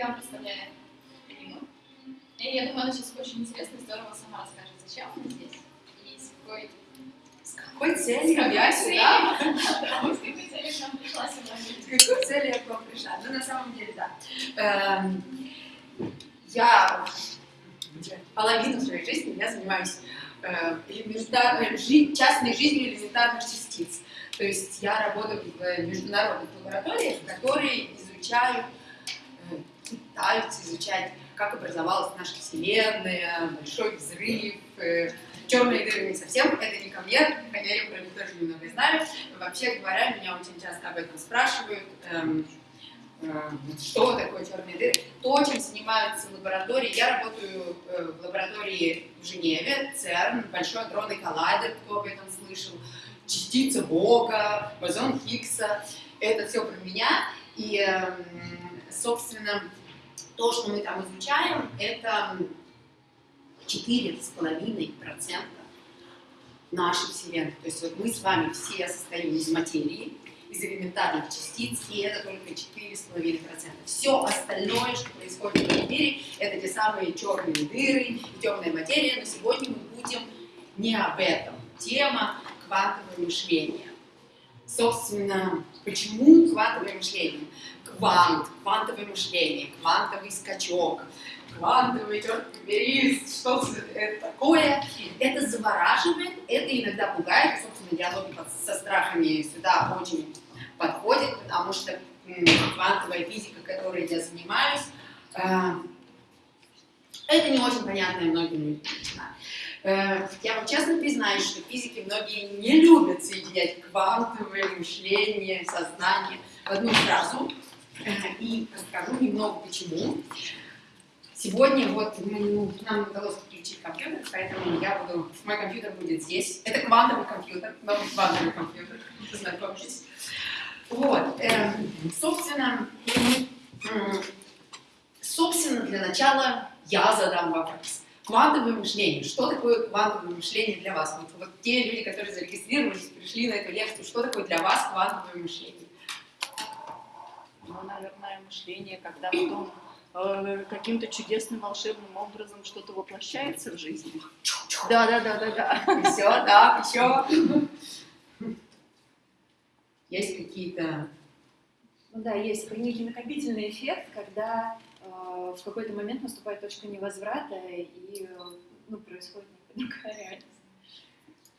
Я вам представляю Ирину. И я думаю, она сейчас очень интересно и здорово сама расскажет, зачем она здесь и с какой, С какой целью с какой я сюда? да, с какой целью к нам пришла сегодня. С какой целью я к вам пришла? Ну, на самом деле, да. Эм, Я половину своей жизни я занимаюсь элементарной жи- частной жизнью элементарных частиц. То есть я работаю в международных лабораториях, которые изучают, пытаются изучать, как образовалась наша Вселенная, большой взрыв, э, черные дыры не совсем, это не ко мне, хотя я про них тоже немного знаю. Вообще говоря, меня очень часто об этом спрашивают. эм, э, что такое черные дыры? То, чем занимаются лаборатории. Я работаю э, в лаборатории в Женеве, ЦЕРН, Большой адронный коллайдер, кто об этом слышал, частица Бога, бозон Хиггса. Это все про меня. И, эм, собственно, то, что мы там изучаем, это 4,5% нашей Вселенной. То есть вот мы с вами все состоим из материи, из элементарных частиц, и это только 4,5%. Все остальное, что происходит в мире, это те самые черные дыры и темная материя, но сегодня мы будем не об этом. Тема квантовое мышление. Собственно, почему квантовое мышление? Квант, квантовое мышление, квантовый скачок, квантовый, побери, что это такое. Это завораживает, это иногда пугает, собственно, диалоги под- со страхами сюда очень подходят, потому что квантовая физика, которой я занимаюсь, э, это не очень понятная многим людям. Э, Я вам честно признаюсь, что физики многие не любят соединять квантовое мышление, сознание в одну фразу. Э, И расскажу немного почему. Сегодня вот м, нам удалось подключить компьютер, поэтому я буду, мой компьютер будет здесь. Это квантовый компьютер, новый квантовый компьютер, знакомьтесь. Вот, эм, собственно, м, собственно, для начала я задам вопрос. Квантовое мышление. Что такое квантовое мышление для вас? Вот, вот те люди, которые зарегистрировались, пришли на эту лекцию, что такое для вас квантовое мышление? Ну, наверное, мышление, когда потом э, каким-то чудесным волшебным образом что-то воплощается в жизни. Да, да, да, да, да. Все, да, еще. Есть какие-то... Ну да, есть некий накопительный эффект, когда э, в какой-то момент наступает точка невозврата и э, ну, происходит некая реальность.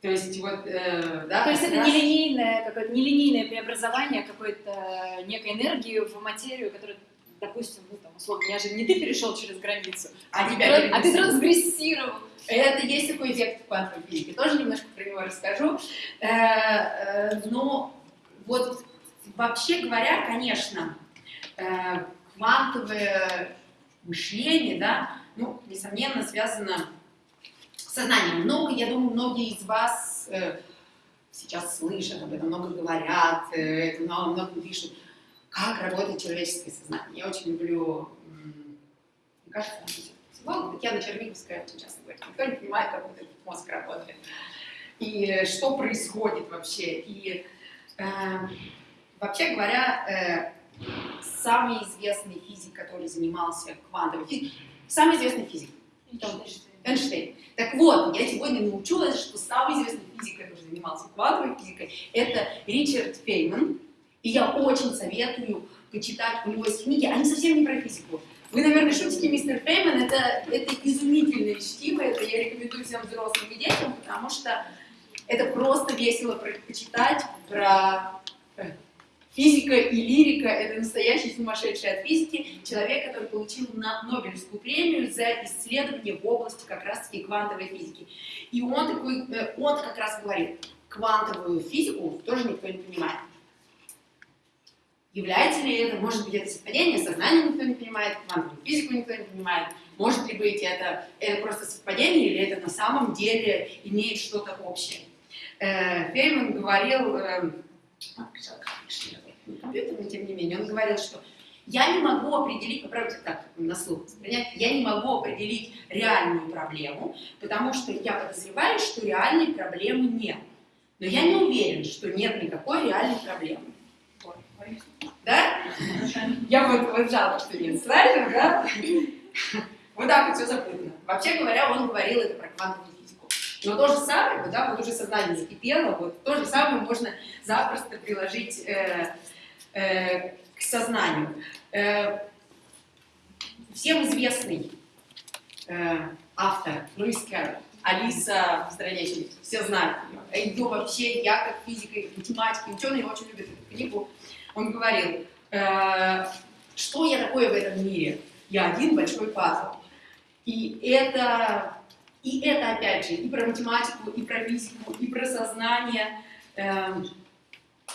То есть вот, э, да, То есть это раз- нелинейное, какое-то нелинейное преобразование какой-то некой энергии в материю, которая, допустим, ну там, условно, я же не ты перешел через границу, А ты тебя тран- а ты трансгрессировал. Это есть такой эффект в квантовой физике, тоже немножко про него расскажу. Э, э, Но вот вообще говоря, конечно, э, квантовое мышление, да, ну, несомненно, связано с сознанием. Много, я думаю, многие из вас э, сейчас слышат об этом, много говорят, э, это много, много пишут. Как работает человеческое сознание? Я очень люблю, мне кажется, психолог, Татьяна Черниговская очень часто говорит, никто не понимает, как этот мозг работает. И что происходит вообще. И э, вообще говоря, э, самый известный физик, который занимался квантовой физикой, самый известный физик, Эйнштейн. Так вот, я сегодня научилась, что самый известный физик, который занимался квантовой физикой, это Ричард Фейман. И я очень советую почитать у него есть книги, они совсем не про физику. Вы, наверное, шутите, мистер Фейман, это, это изумительное чтиво, это я рекомендую всем взрослым и детям, потому что это просто весело почитать про э, физика и лирика, это настоящий сумасшедший от физики, человек, который получил Нобелевскую премию за исследование в области как раз-таки квантовой физики. И он такой, э, он как раз говорит, квантовую физику тоже никто не понимает. Является ли это, может быть, это совпадение, сознание никто не понимает, квантовую физику никто не понимает, может ли быть это, это просто совпадение или это на самом деле имеет что-то общее. Э, Фейман говорил, э, компьютер, но тем не менее, он говорил, что я не могу определить, попробуйте так на слух воспринять, я не могу определить реальную проблему, потому что я подозреваю, что реальной проблемы нет. Но я не уверен, что нет никакой реальной проблемы. Да? Я вот, вот жалко, что нет слайдов, да? Вот так вот все запутано. Вообще говоря, он говорил это про квантовую физику. Но то же самое, да, вот уже сознание закипело, вот то же самое можно запросто приложить э, э, к сознанию. Э, всем известный э, автор Луис Кэрролл, Алиса в стране чудес. Все знают ее. Ее вообще, я как физик и математик, ученый очень любят эту книгу. Он говорил, э, что я такое в этом мире? Я один большой пазл. И это, и это опять же, и про математику, и про физику, и про сознание э,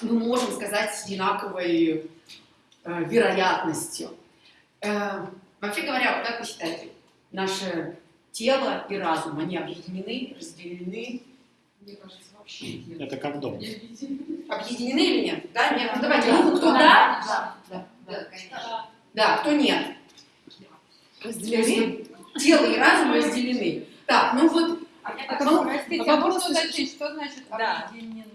мы можем сказать с одинаковой э, вероятностью. Э, вообще говоря, вот как вы считаете, наше тело и разум, они объединены, разделены? Мне кажется, вообще нет. Это как дом. Объединены или нет? Да, нет? Ну давайте, ну, кто да? Да. Да, Да, конечно. да, кто нет? Разделены? Тело и разум разделены. Так, ну вот, А простите, а вопрос можно уточнить, что значит Да. объединены?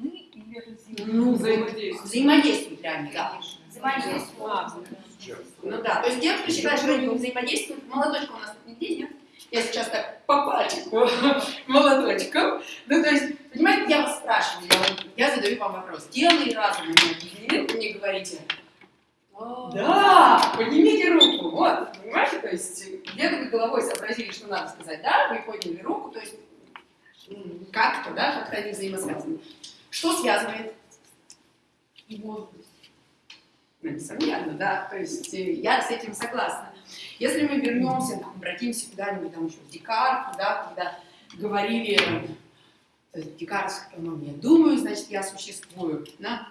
Ну, взаимодействуют. Взаимодействуют реально, да. А, Ну да, то есть кто считает, что они взаимодействуют, молоточка у нас тут нигде нет. Я сейчас так по пальчику молоточком. Ну, то есть, понимаете, я вас спрашиваю, я, я задаю вам вопрос. Тело и разум они объединены, вы мне говорите, да, поднимите руку, вот, понимаете, то есть, где-то вы головой сообразили, что надо сказать, да, вы подняли руку, то есть, как-то, да, как-то они взаимосвязаны. Что связывает? Возраст. Ну, несомненно, да, то есть э, я с этим согласна. Если мы вернемся, там, обратимся куда-нибудь там еще в Декарт, да, когда говорили, э, Декарт, по-моему, я думаю, значит, я существую, да,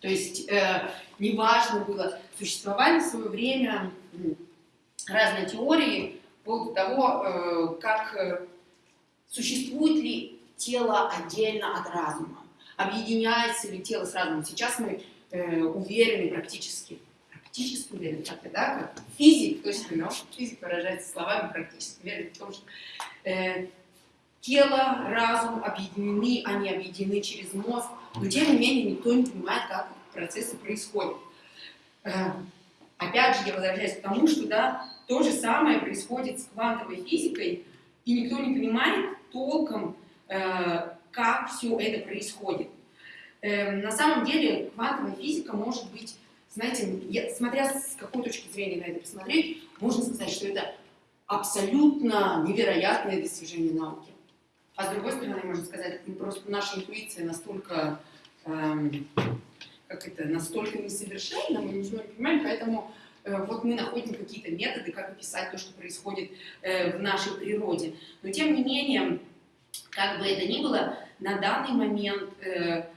то есть э, неважно было, существовали в свое время разные теории по поводу того, э, как э, существует ли тело отдельно от разума, объединяется ли тело с разумом. Сейчас мы э, уверены практически, практически уверены, как да, как физик, то есть, ну, физик выражается словами практически уверен в том, что э, тело, разум объединены, они объединены через мозг, но тем не менее никто не понимает, как процессы происходят. Э, опять же, я возвращаюсь к тому, что да, то же самое происходит с квантовой физикой, и никто не понимает толком, э, как все это происходит. Э, на самом деле квантовая физика может быть, знаете, я- смотря с какой точки зрения на это посмотреть, можно сказать, что это абсолютно невероятное достижение науки. А с другой стороны, можно сказать, ну, просто наша интуиция настолько, эм, как это, настолько несовершенна, мы ничего не понимаем, поэтому э, вот мы находим какие-то методы, как описать то, что происходит э, в нашей природе. Но тем не менее, как бы это ни было, на данный момент э,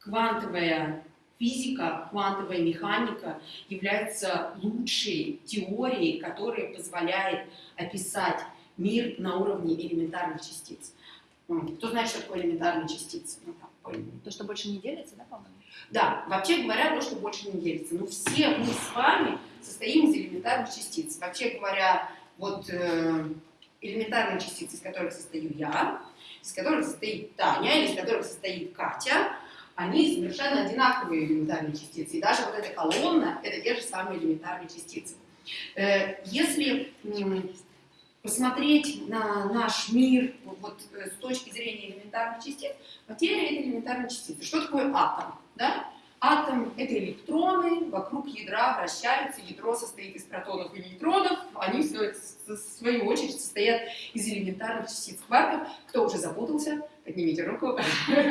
квантовая физика, квантовая механика является лучшей теорией, которая позволяет описать мир на уровне элементарных частиц. Кто знает, что такое элементарные частицы? Ну, То, что больше не делится, да, по-моему? да, вообще говоря, то, что больше не делится. Но все мы с вами состоим из элементарных частиц. Вообще говоря, вот э, элементарные частицы, из которых состою я, из которых состоит Таня, из которых состоит Катя, они совершенно одинаковые элементарные частицы. И даже вот эта колонна — это те же самые элементарные частицы. Э, Если посмотреть на наш мир вот, э, с точки зрения элементарных частиц, материя — это элементарные частицы. Что такое атом? Да? Атом — это электроны, вокруг ядра вращаются, ядро состоит из протонов и нейтронов, они в свою, очередь состоят из элементарных частиц кварков. Кто уже запутался, поднимите руку.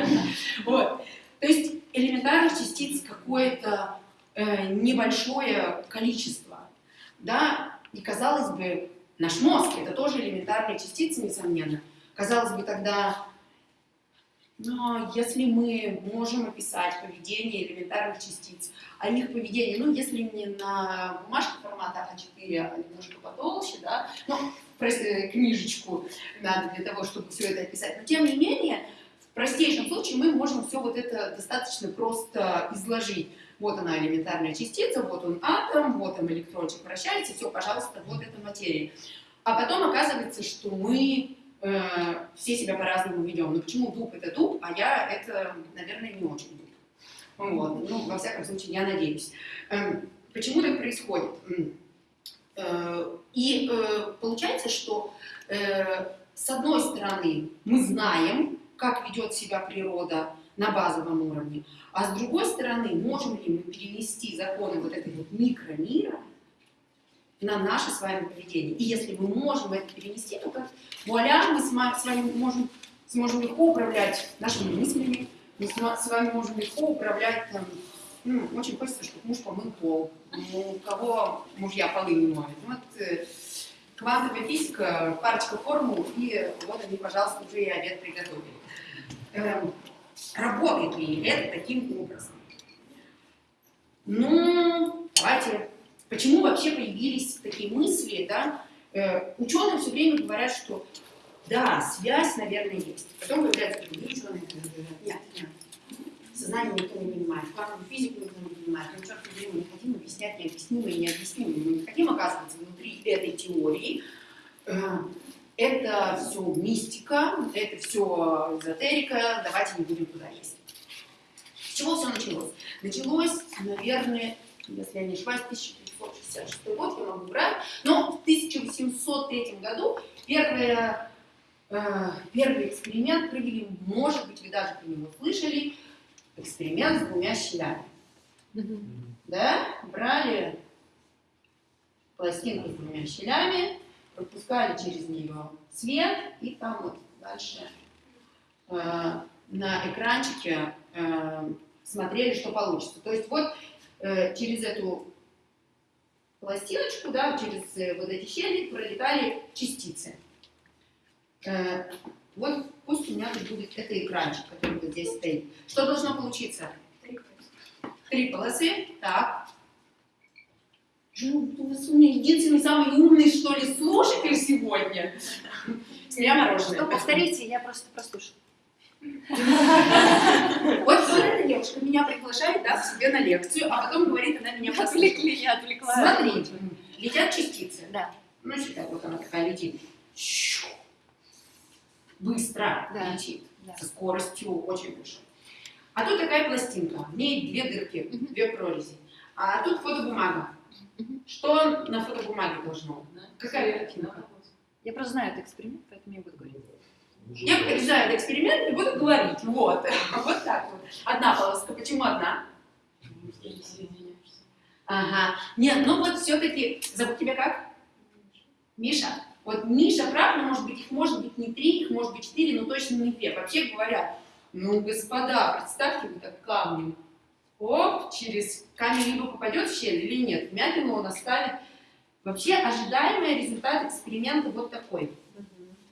Вот. То есть элементарных частиц какое-то э, небольшое количество, да, и казалось бы, наш мозг это тоже элементарные частицы, несомненно. Казалось бы, тогда, но если мы можем описать поведение элементарных частиц, а их поведение, ну, если не на бумажке формата А4, а немножко потолще, да, ну, просто книжечку надо для того, чтобы все это описать, но тем не менее, в простейшем случае мы можем все вот это достаточно просто изложить. Вот она элементарная частица, вот он атом, вот там электрончик вращается, все, пожалуйста, вот эта материя. А потом оказывается, что мы э, все себя по-разному ведем. Ну почему дуб это дуб, а я это, наверное, не очень дуб. Вот. Ну, во всяком случае, я надеюсь. Эм, Почему так происходит? Э, И э, получается, что э, с одной стороны мы знаем, как ведет себя природа на базовом уровне, а с другой стороны, можем ли мы перенести законы вот этой вот микромира на наше с вами поведение. И если мы можем это перенести, то как вуаля, мы с вами можем, сможем легко управлять нашими мыслями, мы с вами можем легко управлять там, ну, очень хочется, чтобы муж помыл пол. Ну, у кого мужья полы не моют. Вот э, квантовая физика, парочка формул, и вот они, пожалуйста, уже и обед приготовили. Эм, работает ли это таким образом? Ну, давайте. Почему вообще появились такие мысли, да? Э, ученые все время говорят, что да, связь, наверное, есть. Потом появляются другие ученые, которые говорят, нет, нет, Сознание никто не понимает, квантовую физику никто не понимает. Мы черт побери, мы не хотим объяснять необъяснимое и необъяснимое. Мы не хотим оказываться внутри этой теории. Э, Это все мистика, это все эзотерика, давайте не будем туда лезть. С чего все началось? Началось, наверное, если я не ошибаюсь, 1566 год, я могу врать, но в 1803 году первое, э, первый эксперимент провели, может быть, вы даже про него слышали, эксперимент с двумя щелями. Да? Брали пластинку с двумя щелями, пропускали через нее свет, и там вот дальше э, на экранчике э, смотрели, что получится. То есть вот э, через эту пластиночку, да, через э, вот эти щели пролетали частицы. Э, вот пусть у меня тут будет это экранчик, который вот здесь стоит. Что должно получиться? Три полосы. Так. Ну, у вас у меня единственный самый умный, что ли, слушатель сегодня. С меня мороженое. Ну, повторите, я просто. Вот, эта девушка меня приглашает, да, к себе на лекцию, а потом говорит, она меня. Отвлекли, я отвлекла. Смотрите, летят частицы. Да. Ну, считай, вот она такая летит. Быстро Да. летит. Да. Со скоростью очень большой. А тут такая пластинка, в ней две дырки, Мгм. две прорези. А тут фотобумага. Мгм. Что на фотобумаге должно? Какая картинка? Я просто знаю этот эксперимент, поэтому я буду говорить. Я знаю этот эксперимент и буду говорить. Вот. Вот так вот. Одна полоска. Почему одна? Ага. Нет, ну вот все-таки. Зовут тебя как? Миша. Вот Миша прав, но может быть их может быть не три, их может быть четыре, но точно не две. Вообще говоря, ну, господа, представьте, вы так камнем. Оп, через камень либо попадет в щель или нет. Вмятину он оставит. Вообще ожидаемый результат эксперимента вот такой.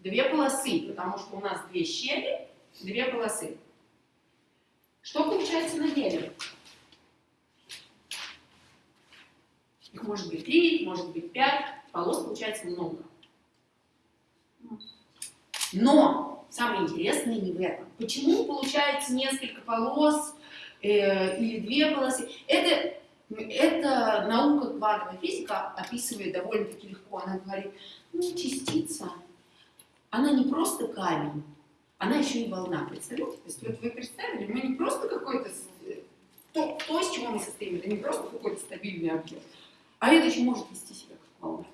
Две полосы, потому что у нас две щели, две полосы. Что получается на деле? Их может быть три, может быть пять, полос получается много. Но самое интересное не в этом. Почему получается несколько полос э, или две полосы? Это, это наука квантовая физика описывает довольно-таки легко. Она говорит, ну, частица, она не просто камень, она еще и волна. Представляете? То есть вот вы представили, мы не просто какой-то, то, то, из чего мы состоим, это не просто какой-то стабильный объект, а это еще может вести себя как волна.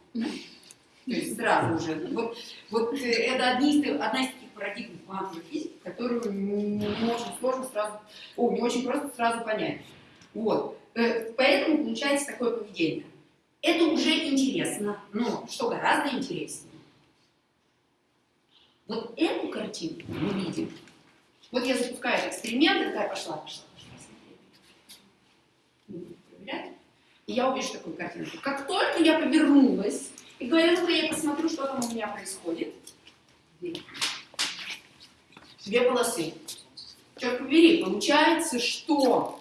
То есть сразу же. Вот, вот э, это одни из, одна из таких парадигм квантовой физики, которую не, очень сложно сразу, о, не очень просто сразу понять. Вот. Э, Поэтому получается такое поведение. Это уже интересно, но что гораздо интереснее, вот эту картинку мы видим. Вот я запускаю эксперимент, и такая пошла, пошла, пошла, проверять. И я увижу такую картинку. Как только я повернулась и говорю, ну-ка я посмотрю, что там у меня происходит. Две полосы. Черт побери, получается, что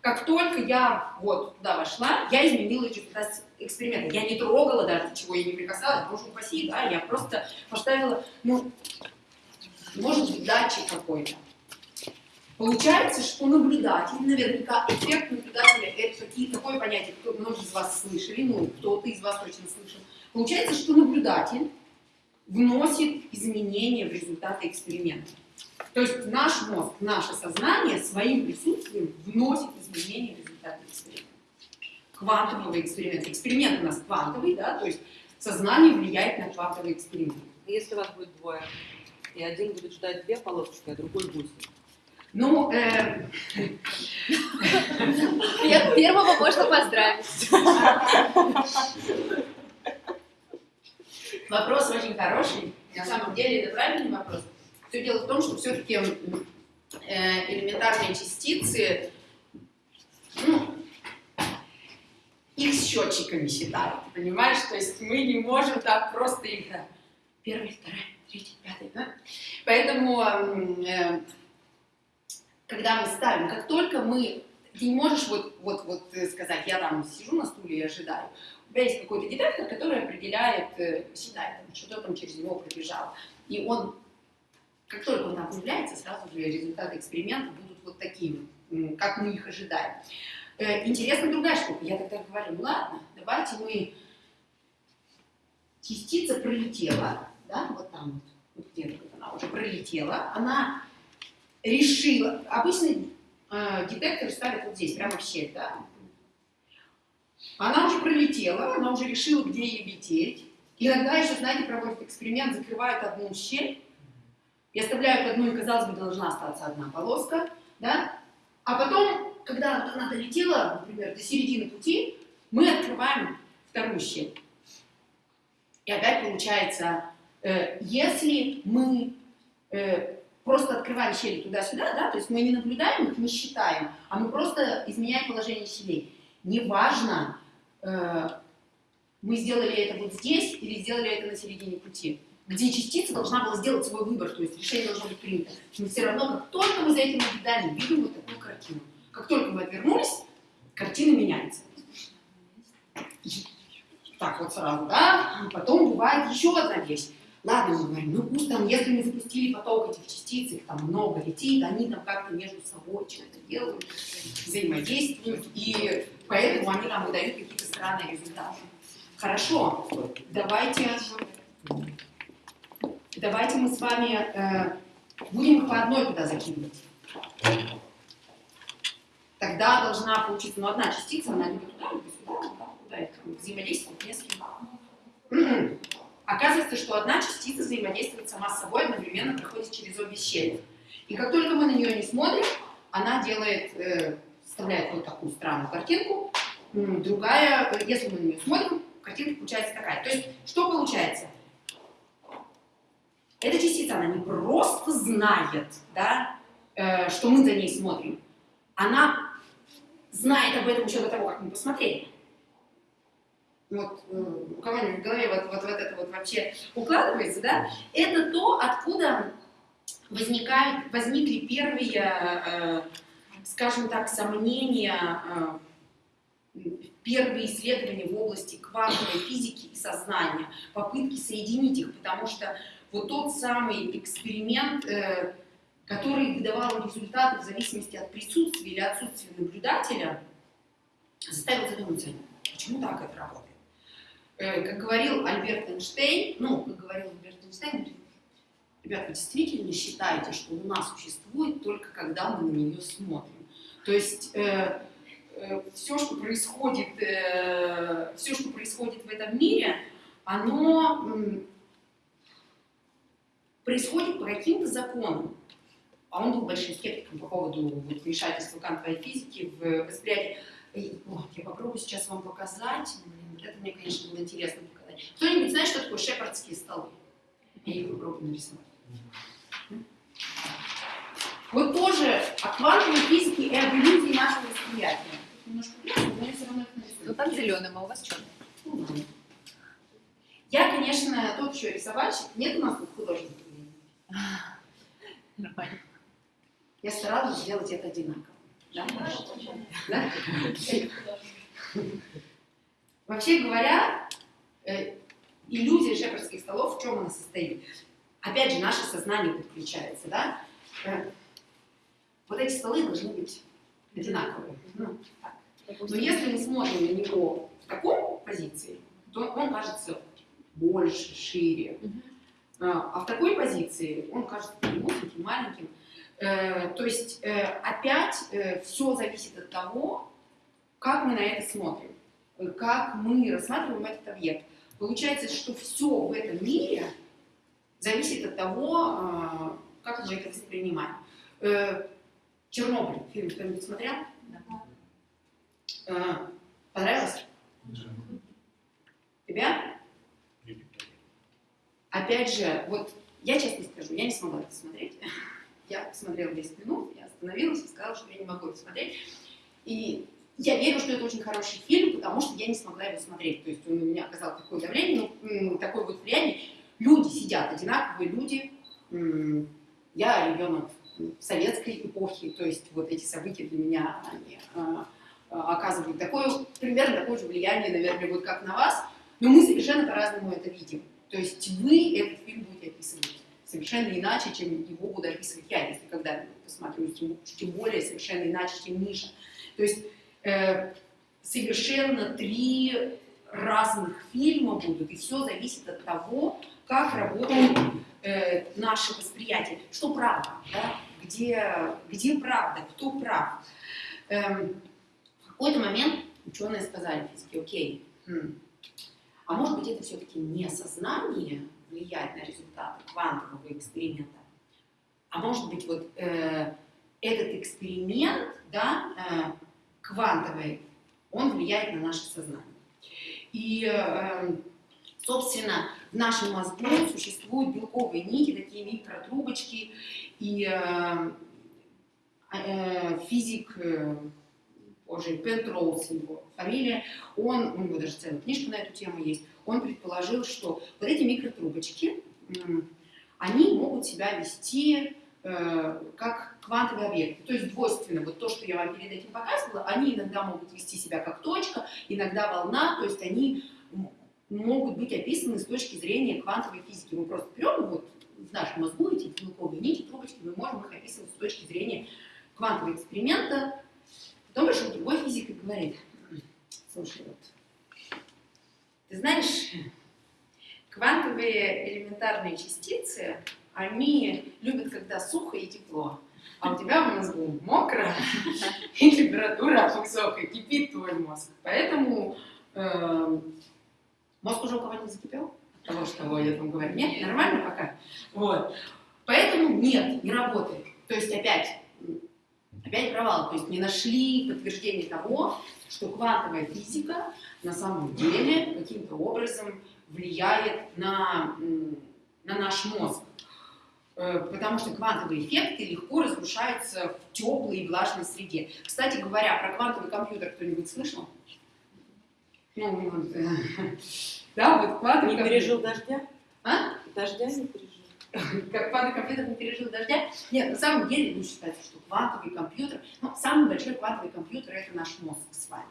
как только я вот туда вошла, я изменила результат эксперимента. Я не трогала даже ничего, я не прикасалась, боже упаси, да, я просто поставила, ну, может быть, датчик какой-то. Получается, что наблюдатель, наверняка эффект наблюдателя, это такие, такое понятие, кто, многие из вас слышали, ну, кто-то из вас точно слышал. Получается, что наблюдатель вносит изменения в результаты эксперимента. То есть наш мозг, наше сознание своим присутствием вносит изменения в результаты эксперимента. Квантового эксперимента. Эксперимент у нас квантовый, да, то есть сознание влияет на квантовый эксперимент. Если вас будет двое, и один будет ждать две полосочки, а другой гусь. Ну, э, Пер- Первого можно поздравить. вопрос очень хороший. На самом деле это правильный вопрос. Все дело в том, что все-таки элементарные частицы, ну, их счетчиками считают, понимаешь? То есть мы не можем так просто их... Первый, второй, третий, пятый, да? Поэтому, э, когда мы ставим, как только мы... Ты не можешь вот, вот, вот э, сказать, я там сижу на стуле и ожидаю. У тебя есть какой-то детектор, который определяет, э, считает, там, через него пробежало. И он, как только он там появляется, сразу же результаты эксперимента будут вот такими, как мы их ожидаем. Э, Интересна другая штука. Я тогда говорю, ну ладно, давайте мы... Частица пролетела, да, вот там вот, вот где-то она уже пролетела, она решила... Обычный э, детектор ставят вот здесь, прямо в щель, да. Она уже пролетела, она уже решила, где ей лететь. Иногда еще, знаете, проводят эксперимент, закрывают одну щель и оставляют одну, и, казалось бы, должна остаться одна полоска, да, а потом, когда она долетела, например, до середины пути, мы открываем вторую щель. И опять получается, э, если мы э, просто открываем щели туда-сюда, да, то есть мы не наблюдаем их, не считаем, а мы просто изменяем положение щелей. Неважно, э, мы сделали это вот здесь или сделали это на середине пути, где частица должна была сделать свой выбор, то есть решение должно быть принято. Но все равно, как только мы за этим наблюдаем, видим вот такую картину. Отвернулись, картина меняется. Так вот сразу, да? Потом бывает еще одна вещь. Ладно, мы говорим, ну пусть там, если мы запустили поток этих частиц, их там много летит, они там как-то между собой что-то делают, взаимодействуют, и поэтому они нам выдают какие-то странные результаты. Хорошо, давайте, давайте мы с вами э, будем их по одной туда закидывать. Тогда должна получиться, ну, одна частица, она либо туда, либо сюда, да, куда это взаимодействует не с кем. М-м. Оказывается, что одна частица взаимодействует сама с собой, одновременно проходит через обе щели. И как только мы на нее не смотрим, она делает, э, вставляет вот такую странную картинку. Другая, э, если мы на нее смотрим, картинка получается такая. То есть, что получается? Эта частица, она не просто знает, да, э, что мы за ней смотрим, она знает об этом еще до того, как мы посмотрели. Вот э, у кого-нибудь в голове вот, вот, вот это вот вообще укладывается, да? Это то, откуда возникают, возникли первые, э, скажем так, сомнения, э, первые исследования в области квантовой физики и сознания, попытки соединить их, потому что вот тот самый эксперимент, э, который выдавал результаты в зависимости от присутствия или отсутствия наблюдателя, заставил задуматься, почему так это работает. Э, Как говорил Альберт Эйнштейн, ну, как говорил Альберт Эйнштейн, ребята, вы действительно считаете, что Луна существует только когда мы на нее смотрим? То есть э, все, что происходит, все, что происходит в этом мире, оно м, происходит по каким-то законам. А он был большим скептиком по поводу вот, вмешательства квантовой физики в восприятие. И, я попробую сейчас вам показать. Это мне, конечно, было интересно показать. Кто-нибудь знает, что такое шепардские столы? Я их попробую нарисовать. Вот тоже о квантовой физике и об иллюзии нашего восприятия. Немножко бледно, но я все равно их нарисую. Ну там зеленым, а у вас черный. Ну. Я, конечно, тот еще рисовальщик. Нет у нас тут художников. Нормально. Я старалась сделать это одинаково. Да? Да? Вообще говоря, э, иллюзия шепардских столов в чем она состоит? Опять же, наше сознание подключается, да? Э, Вот эти столы должны быть одинаковые. Ну, так. Но если мы смотрим на него в таком позиции, то он кажется больше, шире. А а в такой позиции он кажется таким узеньким, маленьким. Э, То есть э, опять все зависит от того, как мы на это смотрим. э, как мы рассматриваем этот объект. Получается, что все в этом мире зависит от того, э, как мы это воспринимаем. Э, Чернобыль, фильм кто-нибудь смотрел? Э, Понравилось? Тебя? Опять же, вот я честно скажу, я не смогла это смотреть. Я посмотрела 10 минут, я остановилась и сказала, что я не могу это смотреть. И я верю, что это очень хороший фильм, потому что я не смогла его смотреть. То есть он на меня оказал такое давление, ну, такое вот влияние. Люди сидят, одинаковые люди. Я ребенок советской эпохи, то есть вот эти события для меня они, а, а, оказывают такое, примерно такое же влияние, наверное, вот как на вас, но мы совершенно по-разному это видим. То есть вы этот фильм будете описывать совершенно иначе, чем его буду описывать я, если когда-нибудь посмотрю, тем, тем более совершенно иначе, чем Миша. То есть э, совершенно три разных фильма будут, и все зависит от того, как работает э, наше восприятие. Что правда, да? где, где правда, кто прав. Эм, в какой-то момент ученые сказали физики, окей, хм, а может быть это все-таки не сознание, влиять на результаты квантового эксперимента. А может быть, вот э, этот эксперимент, да, э, квантовый, он влияет на наше сознание. И, э, собственно, в нашем мозгу существуют белковые нити, такие микротрубочки, и э, э, физик, э, позже Пентроуз его фамилия, он, у него даже целая книжка на эту тему есть, он предположил, что вот эти микротрубочки, они могут себя вести э, как квантовые объекты. То есть двойственно, вот то, что я вам перед этим показывала, они иногда могут вести себя как точка, иногда волна, то есть они могут быть описаны с точки зрения квантовой физики. Мы просто берем вот в нашем мозгу эти белковые нити, трубочки, мы можем их описывать с точки зрения квантового эксперимента. Потом пришел другой физик и говорит, слушай, вот ты знаешь, квантовые элементарные частицы, они любят, когда сухо и тепло. А у тебя в мозгу мокро, и температура высокая, кипит твой мозг. Поэтому э, мозг уже у кого-нибудь закипел? От того, что я там говорю. Нет, нормально пока? Вот. Поэтому нет, не работает. То есть опять, опять провал. То есть не нашли подтверждение того, что квантовая физика на самом деле каким-то образом влияет на, на наш мозг. Э, потому что квантовые эффекты легко разрушаются в теплой и влажной среде. Кстати говоря, про квантовый компьютер кто-нибудь слышал? Ну, вот, э, да, вот квантовый Не пережил дождя? А? Дождя не пережил. Как квантовый компьютер не пережил дождя? Нет, на самом деле, ну, считается, что квантовый компьютер, ну, самый большой квантовый компьютер – это наш мозг с вами.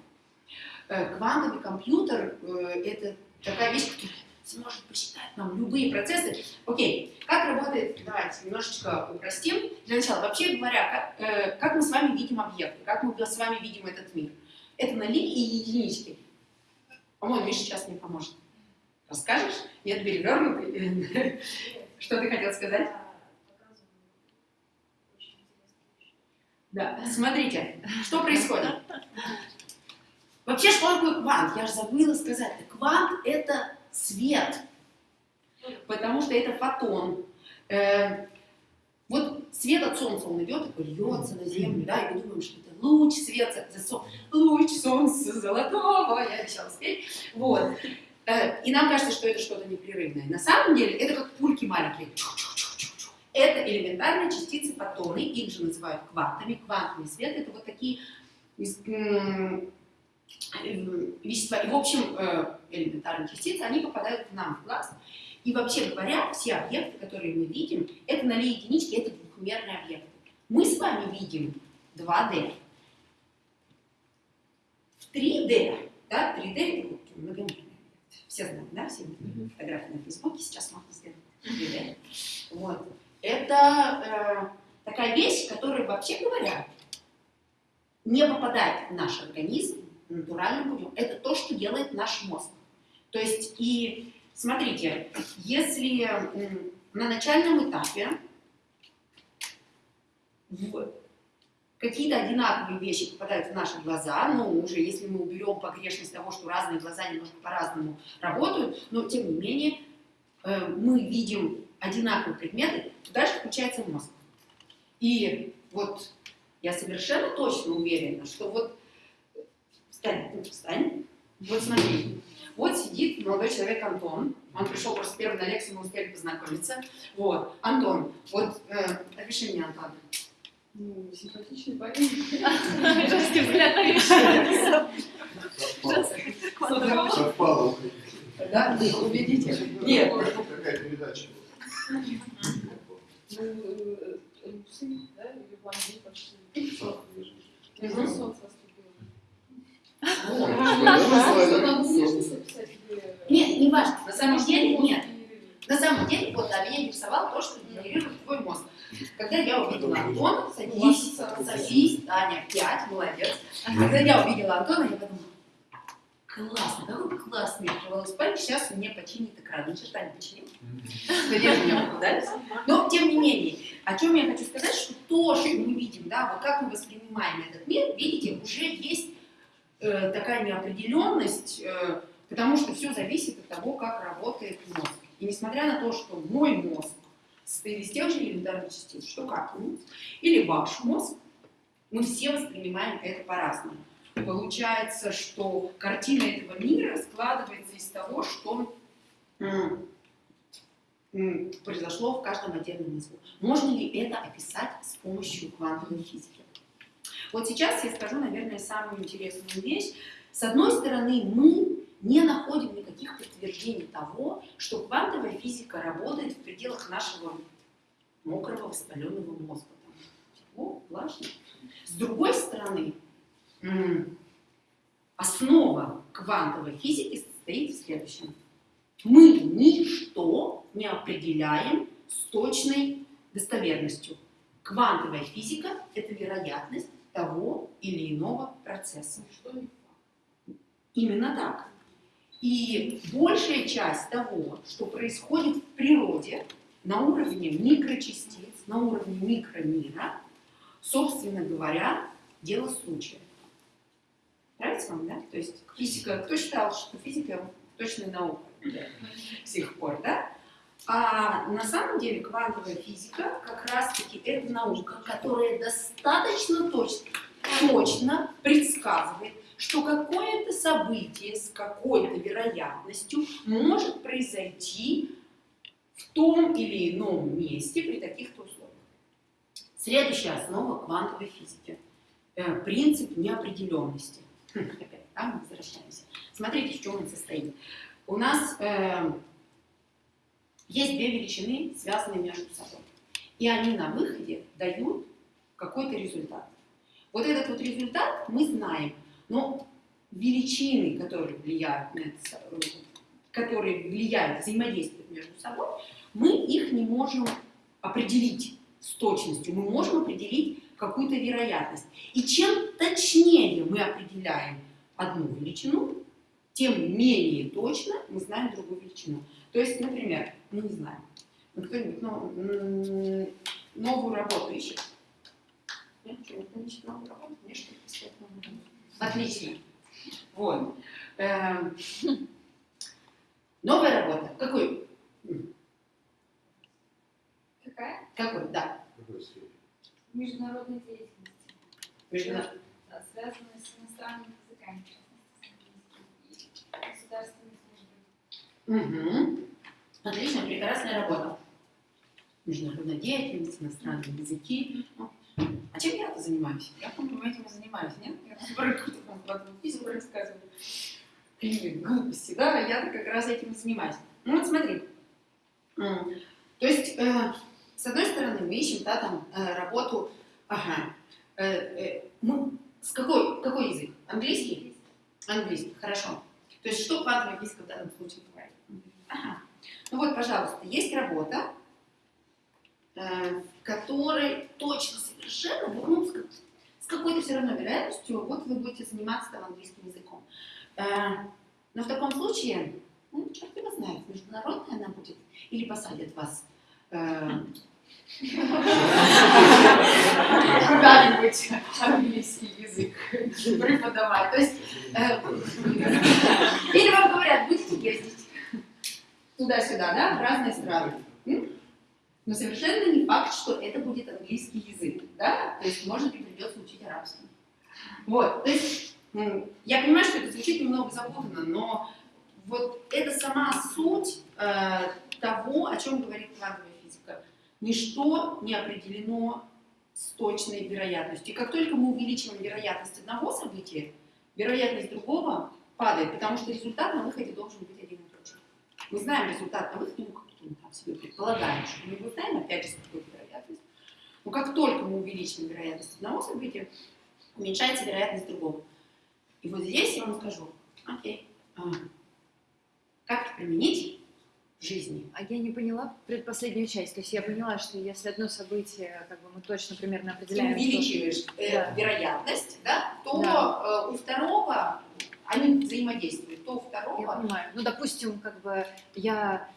Э, квантовый компьютер э, – это такая вещь, которая сможет посчитать нам любые процессы. Окей, как работает, давайте немножечко упростим. Для начала, вообще говоря, как, э, как мы с вами видим объекты, как мы с вами видим этот мир? Это ноли и единички. По-моему, Миша сейчас мне поможет. Расскажешь? Нет, перевернутый. Что ты хотел сказать? Да, смотрите, что происходит. Вообще, что такое квант? Я же забыла сказать. Квант – это свет, потому что это фотон. Э, вот свет от Солнца, он идет, такой льется на Землю, да, и мы думаем, что это луч света, луч солнца золотого, я обещала спеть. Вот. Э, и нам кажется, что это что-то непрерывное. На самом деле это как пульки маленькие. Это элементарные частицы фотоны, их же называют квантами. Квантовый свет это вот такие вещества. И, в общем, э, элементарные частицы, они попадают к нам в глаз. И вообще говоря, все объекты, которые мы видим, это ноли единички, это двухмерные объекты. Мы с вами видим 2D. В 3D, да, 3D это многомерный все знают, да, все фотографии на Фейсбуке, сейчас можно сделать. Вот. Это э, такая вещь, которая, вообще говоря, не попадает в наш организм натуральным путем. Это то, что делает наш мозг. То есть, и смотрите, если на начальном этапе в какие-то одинаковые вещи попадают в наши глаза, но уже если мы уберем погрешность того, что разные глаза немножко по-разному работают, но тем не менее э, мы видим одинаковые предметы, дальше включается мозг. И вот я совершенно точно уверена, что вот встань, ну, встань, вот смотри, вот сидит молодой человек Антон, он пришел просто первый на лекцию, мы успели познакомиться. Вот, Антон, вот э, опиши мне Антона. Ну, симпатичный парень. Женский взгляд на вещи. Совпало. Да, убедите. Нет, Какая передача была? Ну, э, да, или блондин почти. Солнце или... Нет, не важно. На самом деле, нет. На самом деле, вот, да, меня интересовало то, что генерирует твой мозг. Когда я увидела Антона, садись, садись, Аня, пять, молодец. Когда я увидела Антона, я подумала, классно, какой классный открывалась память, сейчас мне починит экран. Ни черта не починил. Но, тем не менее, о чем я хочу сказать, что то, что мы видим, да, вот как мы воспринимаем этот мир, видите, уже есть э, такая неопределенность, э, потому что все зависит от того, как работает мозг. И несмотря на то, что мой мозг из тех же элементарных частиц, что как или ваш мозг, мы все воспринимаем это по-разному. Получается, что картина этого мира складывается из того, что произошло в каждом отдельном мозгу. Можно ли это описать с помощью квантовой физики? Вот сейчас я скажу, наверное, самую интересную вещь. С одной стороны, мы не находим никаких подтверждений того, что квантовая физика работает в пределах нашего мокрого воспаленного мозга. Там тепло, влажно. С другой стороны, основа квантовой физики состоит в следующем. Мы ничто не определяем с точной достоверностью. Квантовая физика – это вероятность того или иного процесса. Что Именно так. И большая часть того, что происходит в природе на уровне микрочастиц, на уровне микромира, собственно говоря, дело случая. Нравится вам, да? То есть физика, кто считал, что физика точная наука до сих пор, да? А на самом деле квантовая физика как раз-таки это наука, которая достаточно точно, точно предсказывает, что какое-то событие с какой-то вероятностью может произойти в том или ином месте при таких-то условиях. Следующая основа квантовой физики э, принцип неопределенности. Хм, Опять, да, мы возвращаемся. Смотрите, в чем он состоит. У нас э, есть две величины, связанные между собой. И они на выходе дают какой-то результат. Вот этот вот результат мы знаем, но величины, которые влияют на это, которые влияют, взаимодействуют между собой, мы их не можем определить с точностью. Мы можем определить какую-то вероятность. И чем точнее мы определяем одну величину, тем менее точно мы знаем другую величину. То есть, например, мы не знаем, ну, кто-нибудь м, новую работу ищет? Нет, ищет новую работу? Мне что ли искать новую работу? Отлично. Вот. Эм, Новая работа. Какой? М, Какая? Какой? Да. В какой сфере? Международная Да, связанная с иностранными языками, в частности, с английским, и государственной службой. Мгм. Отлично, прекрасная работа. Международная деятельность, иностранные языки. Ну, А чем я-то занимаюсь? Я, по-моему, этим и занимаюсь, нет? Я квантовую физику рассказываю. Или глупости, да? Я-то как раз этим и занимаюсь. Ну вот смотри. То есть, э, с одной стороны, мы ищем, да, там, э, работу, ага, э, э, мы, с какой, какой язык? Английский? Английский, хорошо. То есть, что квантовая физика в данном случае говорит? Ага. Ну вот, пожалуйста, есть работа, э, в которой точно совершенно, вот, ну, с, как- с какой-то все равно вероятностью, вот вы будете заниматься там английским языком. Э, но в таком случае, ну, черт его знает, международная она будет, или посадят вас э, куда-нибудь английский язык преподавать. То есть, или вам говорят, будете ездить туда-сюда, да, в разные страны. Но совершенно не факт, что это будет английский язык, да, то есть, может быть, придется учить арабский. Вот, то есть, я понимаю, что это звучит немного запутанно, но вот это сама суть э, того, о чем говорит квантовая физика. Ничто не определено с точной вероятностью. И как только мы увеличиваем вероятность одного события, вероятность другого падает, потому что результат на выходе должен быть один и тот же. Мы знаем результат на выходе, как мы там себе предполагаем, что мы его знаем, опять же, с какой вероятностью. Но как только мы увеличиваем вероятность одного события, уменьшается вероятность другого. И вот здесь я вам скажу, окей, а, как это применить в жизни? А я не поняла предпоследнюю часть. То есть я поняла, что если одно событие, как бы мы точно примерно Ты определяем, что- увеличиваешь э, Да. вероятность, да, то Да. э, у второго они взаимодействуют, то у Я второго понимаю. Ну, допустим, как бы я,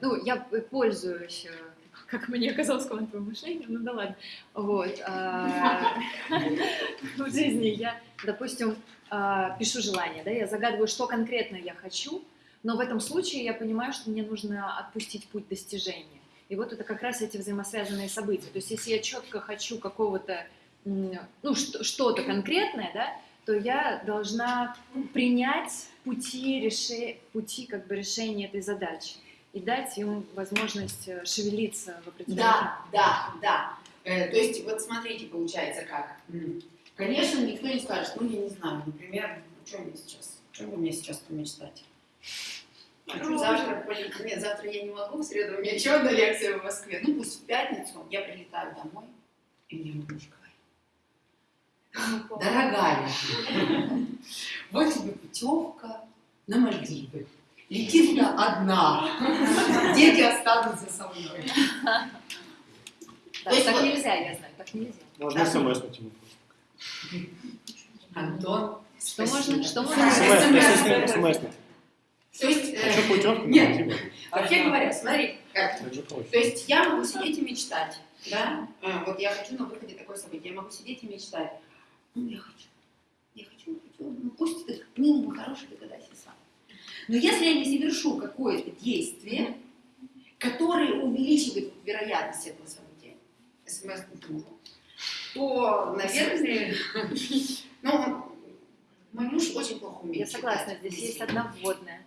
ну, я пользуюсь, э, как мне казалось, квантовым мышлением, ну да ладно. Вот. а, В жизни я, допустим, а, пишу желание, да, я загадываю, что конкретно я хочу, но в этом случае я понимаю, что мне нужно отпустить путь достижения. И вот это как раз эти взаимосвязанные события. То есть если я четко хочу какого-то, ну, что- что-то конкретное, да, то я должна принять пути, реше... пути как бы решения этой задачи и дать им возможность э, шевелиться в определенном Да, да, да. Э, то есть, вот смотрите, получается как. Конечно, никто не скажет, ну, я не знаю, например, о чем мне сейчас, о чем бы мне сейчас помечтать? Хочу завтра полететь. Нет, завтра я не могу, в среду у меня еще одна лекция в Москве. Ну, пусть в пятницу я прилетаю домой, и мне говорит, дорогая, вот тебе путевка на Мальдивы. Лети туда одна. Дети останутся со мной. Да, То есть так вот- нельзя, я знаю, так нельзя. Можно смс на телефон. Антон, Что можно, что можно СМС, SMS. СМС, СМС. То есть, э, Хочу путевку на Нет. Вообще говоря, смотри, как. То есть я могу сидеть и мечтать, да? А, вот я хочу на выходе такое событие, я могу сидеть и мечтать. Ну, я хочу, я хочу, хочу, ну пусть ты милый, мой хороший, догадайся сам. Но если я не совершу какое-то действие, которое увеличивает вероятность этого события, смс то, наверное, ну, мой муж очень плохо умеет Я согласна, здесь есть одна вводная.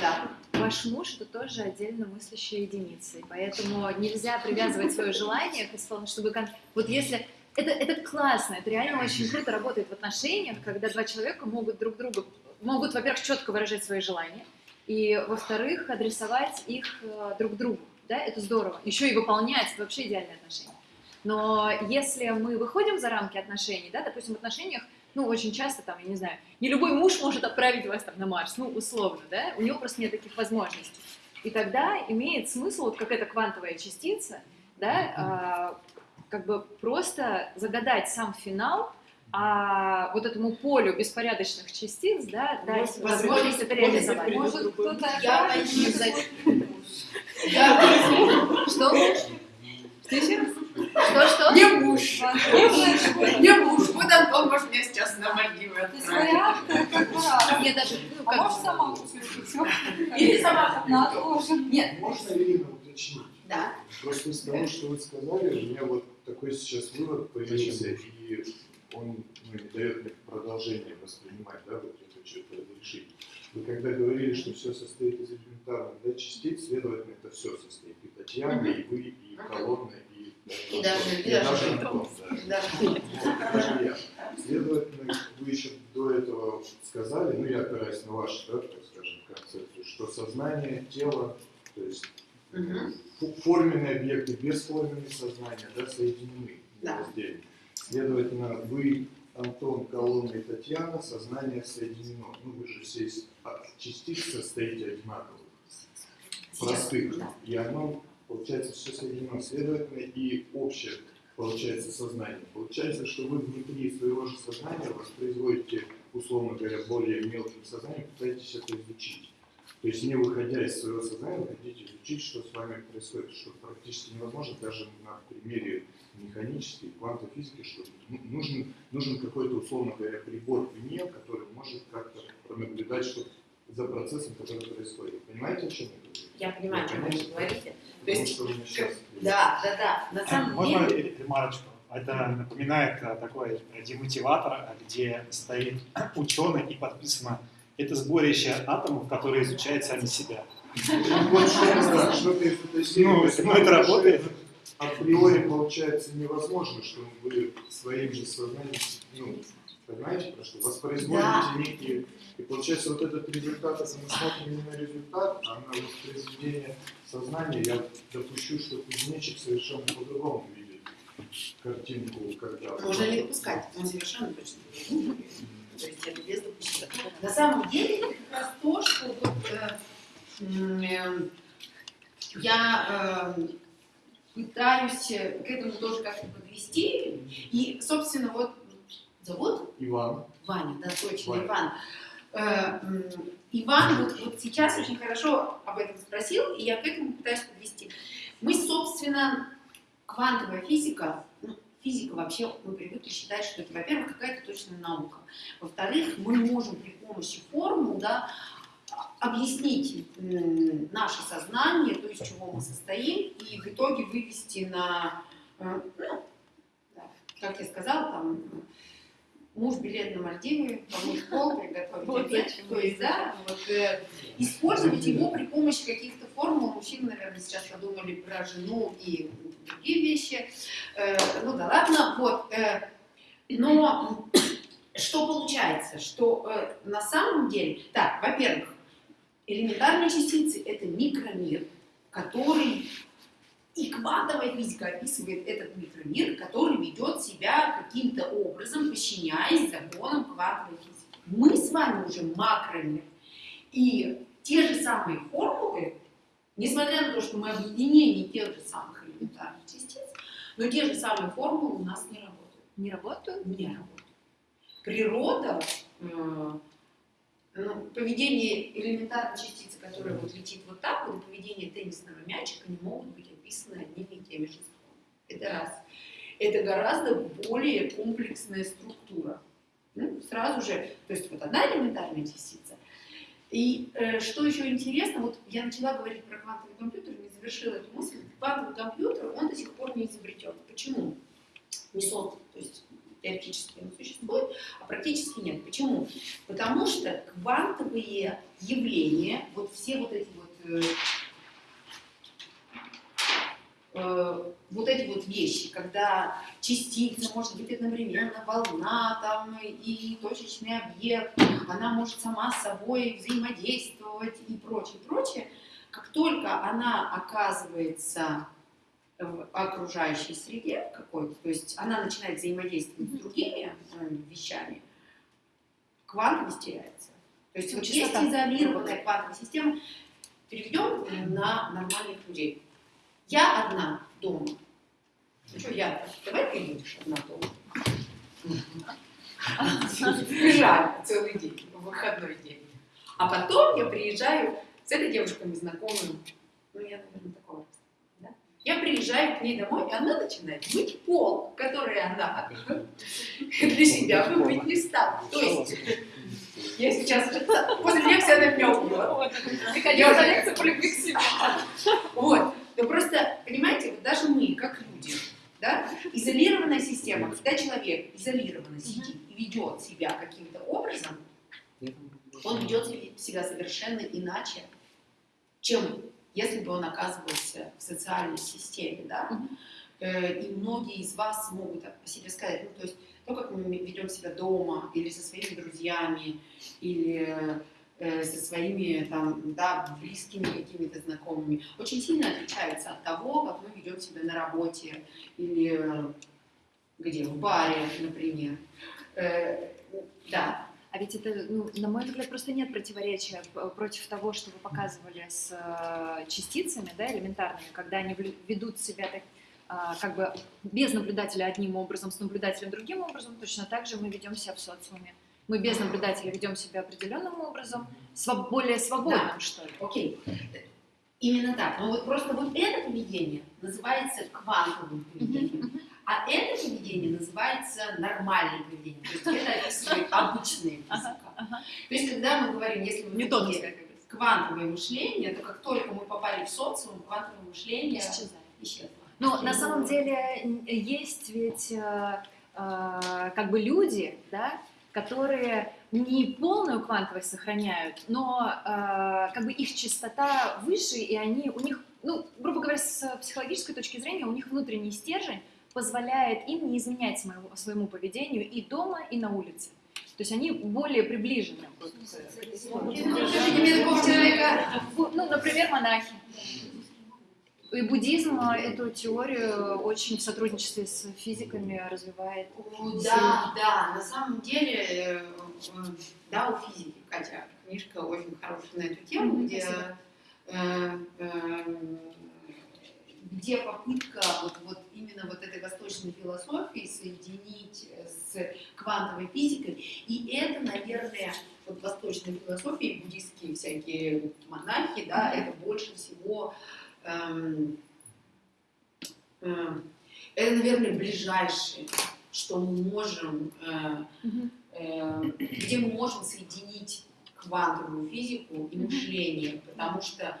Да. Ваш муж это тоже отдельно мыслящая единица, и поэтому нельзя привязывать свое желание к исполнению, чтобы вот если это, это классно, это реально очень круто работает в отношениях, когда два человека могут друг друга, могут, во-первых, четко выражать свои желания, и, во-вторых, адресовать их э, друг другу, да, это здорово. Еще и выполнять, это вообще идеальные отношения. Но если мы выходим за рамки отношений, да, допустим, в отношениях, ну, очень часто, там, я не знаю, не любой муж может отправить вас там на Марс, ну, условно, да, у него просто нет таких возможностей. И тогда имеет смысл, вот как эта квантовая частица, да, как бы просто загадать сам финал, а вот этому полю беспорядочных частиц, да, дать возможность это реализовать. Может, кто-то Я что за- Я Что муж? Что еще раз? Что, что? Не муж. Что- Не муж. Вот Антон может меня сейчас на Мальдивы отправить. Я даже, ну, А можешь сама? Или сама На. Нет. Можно, Ирина, уточнить? Да. Просто из того, что вы сказали, у меня вот такой сейчас вывод появился, и он ну, не дает мне продолжение воспринимать, да, вот это что-то решить. Вы когда говорили, что все состоит из элементарных да, частиц, следовательно, это все состоит. И Татьяна, и вы, и колонна, и, И даже- и и даже даже Антон. Да. Даже я. Следовательно, вы еще до этого сказали, ну я опираюсь на вашу, да, так скажем, концепцию, что сознание, тело, то есть Фу- форменные объекты, бесформенные сознания, да, соединены Да. раздельно. Следовательно, вы, Антон, Колонна и Татьяна, сознание соединено. Ну, вы же все из частиц состоите одинаковых, простых. Да. И оно, получается, все соединено. Следовательно, и общее, получается, сознание. Получается, что вы внутри своего же сознания воспроизводите, условно говоря, более мелким сознанием, пытаетесь это изучить. То есть не выходя из своего сознания, хотите изучить, что с вами происходит, что практически невозможно даже на примере механической квантовой физики, что ну- нужен, нужен какой-то, условно говоря, прибор вне, который может как-то пронаблюдать, что за процессом, который происходит. Понимаете, о чем я говорю? Я понимаю, о чем вы говорите. То есть, что сейчас... да, да, да. На самом Можно деле, ре- ремарочку? Это напоминает э, такой демотиватор, где стоит ученый и подписано это сборище атомов, которые изучают сами себя. Ну, есть ну, это работает. Априори получается невозможно, что вы своим же сознанием, ну, понимаете, про что? Воспроизводите Да. некие... И получается вот этот результат, если мы смотрим не на результат, а на воспроизведение сознания, я допущу, что кузнечик совершенно по-другому видит картинку, когда... можно не допускать, он совершенно точно. То есть это без допущения. На самом деле, это как раз то, что вот, э, э, я э, пытаюсь э, к этому тоже как-то подвести. И, собственно, вот зовут Иван, Ваня, да, точно, Ваня. Иван. Э, Иван вот, вот сейчас очень хорошо об этом спросил, и я к этому пытаюсь подвести. Мы, собственно, квантовая физика, ну, физика вообще, мы привыкли считать, что это, во-первых, какая-то точная наука. Во-вторых, мы можем при помощи формул, да, объяснить наше сознание, то, из чего мы состоим, и в итоге вывести на, э, ну, как я сказала, там, муж билет на Мальдивы, помыть пол, приготовить Вот обед. То есть, да, вот, э, использовать его при помощи каких-то формул. Мужчины, наверное, сейчас подумали про жену и другие вещи. Э, ну да ладно, вот. э, но что получается? Что э, на самом деле, так, во-первых, элементарные частицы — это микромир, который и квантовая физика описывает этот микромир, который ведет себя каким-то образом, подчиняясь законам квантовой физики. Мы с вами уже макромир. И те же самые формулы, несмотря на то, что мы объединение тех же самых элементарных частиц, но те же самые формулы у нас не работают. Не работают? Не работают. Природа, э, ну, поведение элементарной частицы, которая вот летит вот так, вот, поведение теннисного мячика не могут быть описаны одними и теми же словами. Это раз. Это гораздо более комплексная структура. Ну, сразу же, то есть вот одна элементарная частица. И э, что еще интересно, вот я начала говорить про квантовый компьютер, не завершила эту мысль. Квантовый компьютер, он до сих пор не изобретен. Почему? Не создан. То есть теоретически он существует, а практически нет. Почему? Потому что квантовые явления, вот все вот эти вот э, э, вот эти вот вещи, когда частица может быть одновременно волна там, и точечный объект, она может сама с собой взаимодействовать и прочее, прочее, как только она оказывается в окружающей среде какой-то, то есть она начинает взаимодействовать с другими э, вещами, квантовость теряется. То есть вот есть изолированная квантовая система, переведем на нормальных людей. Я одна дома. Ну что я? Давай ты будешь одна дома. Приезжаю целый день, в выходной день. А потом я приезжаю с этой девушкой мы знакомы, ну я, наверное, такого да? Я приезжаю к ней домой, и она начинает мыть пол, который она для себя вымыть не стала. То есть я сейчас после лекции она меня убьет. Приходила на лекцию по любви к себе. Вот. Но просто, понимаете, вот даже мы, как люди, да, изолированная система, когда человек изолированно сидит и ведет себя каким-то образом, он ведет себя совершенно иначе, чем если бы он оказывался в социальной системе, да. Э, И многие из вас могут о себе сказать, ну, то есть то, как мы ведем себя дома, или со своими друзьями, или э, со своими там, да, близкими какими-то знакомыми, очень сильно отличается от того, как мы ведем себя на работе или э, где, в баре, например. Э, Да, А ведь это, ну, на мой взгляд, просто нет противоречия против того, что вы показывали с э, частицами, да, элементарными, когда они ведут себя так, а, как бы без наблюдателя одним образом, с наблюдателем другим образом, точно так же мы ведем себя в социуме. мы без наблюдателя ведем себя определенным образом, своб- более свободным, что ли. Окей. Именно так. Но вот просто вот это поведение называется квантовым поведением. А это поведение называется нормальным поведением. То есть это описывает обычная физика. То есть когда мы говорим, если мы как говорится. квантовое мышление, то как только мы попали в социум, квантовое мышление Исчезает. исчезло. Но на самом деле есть ведь э, э, как бы люди, да, которые не полную квантовость сохраняют, но э, как бы их частота выше, и они у них, ну, грубо говоря, с психологической точки зрения, у них внутренний стержень позволяет им не изменять своему, своему поведению и дома, и на улице. То есть они более приближены. ну, например, монахи. И буддизм а, эту теорию очень в сотрудничестве с физиками развивает. Да, да, на самом деле, э, да, у физики, Катя, книжка очень хорошая на эту тему, где, э, э, где попытка вот, вот именно вот этой восточной философии соединить с квантовой физикой. И это, наверное, вот восточная философия и буддистские всякие монахи, да, это больше всего эм, эм, это, наверное, ближайшее, что мы можем, э, э, где мы можем соединить квантовую физику и мышление, потому что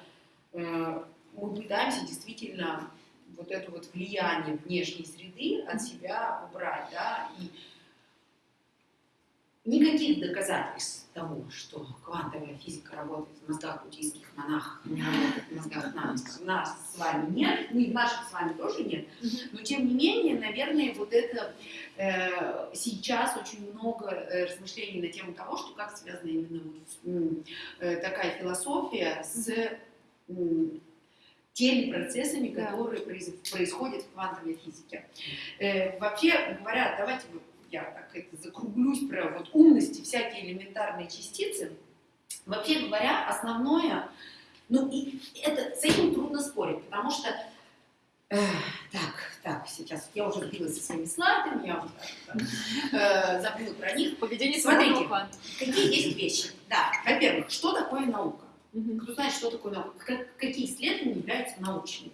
э, мы пытаемся действительно вот это вот влияние внешней среды от себя убрать, да, и никаких доказательств того, что квантовая физика работает в мозгах буддийских монахов, не работает в мозгах нас, нас с вами нет, ну и наших с вами тоже нет, но тем не менее, наверное, вот это э, сейчас очень много э, размышлений на тему того, что как связана именно вот, э, такая философия с теми процессами, Да. которые происходят в квантовой физике. Э, вообще говоря, давайте я так это закруглюсь про вот умности, всякие элементарные частицы. Вообще говоря, основное, ну и это, с этим трудно спорить, потому что э, так, так, сейчас я уже сбилась со своими слайдами, я вот так, э, забыла про них. Поведение Смотрите. Какие есть вещи? Да, во-первых, что такое наука? Мгм. Кто знает, что такое наука? Как- какие исследования являются научными?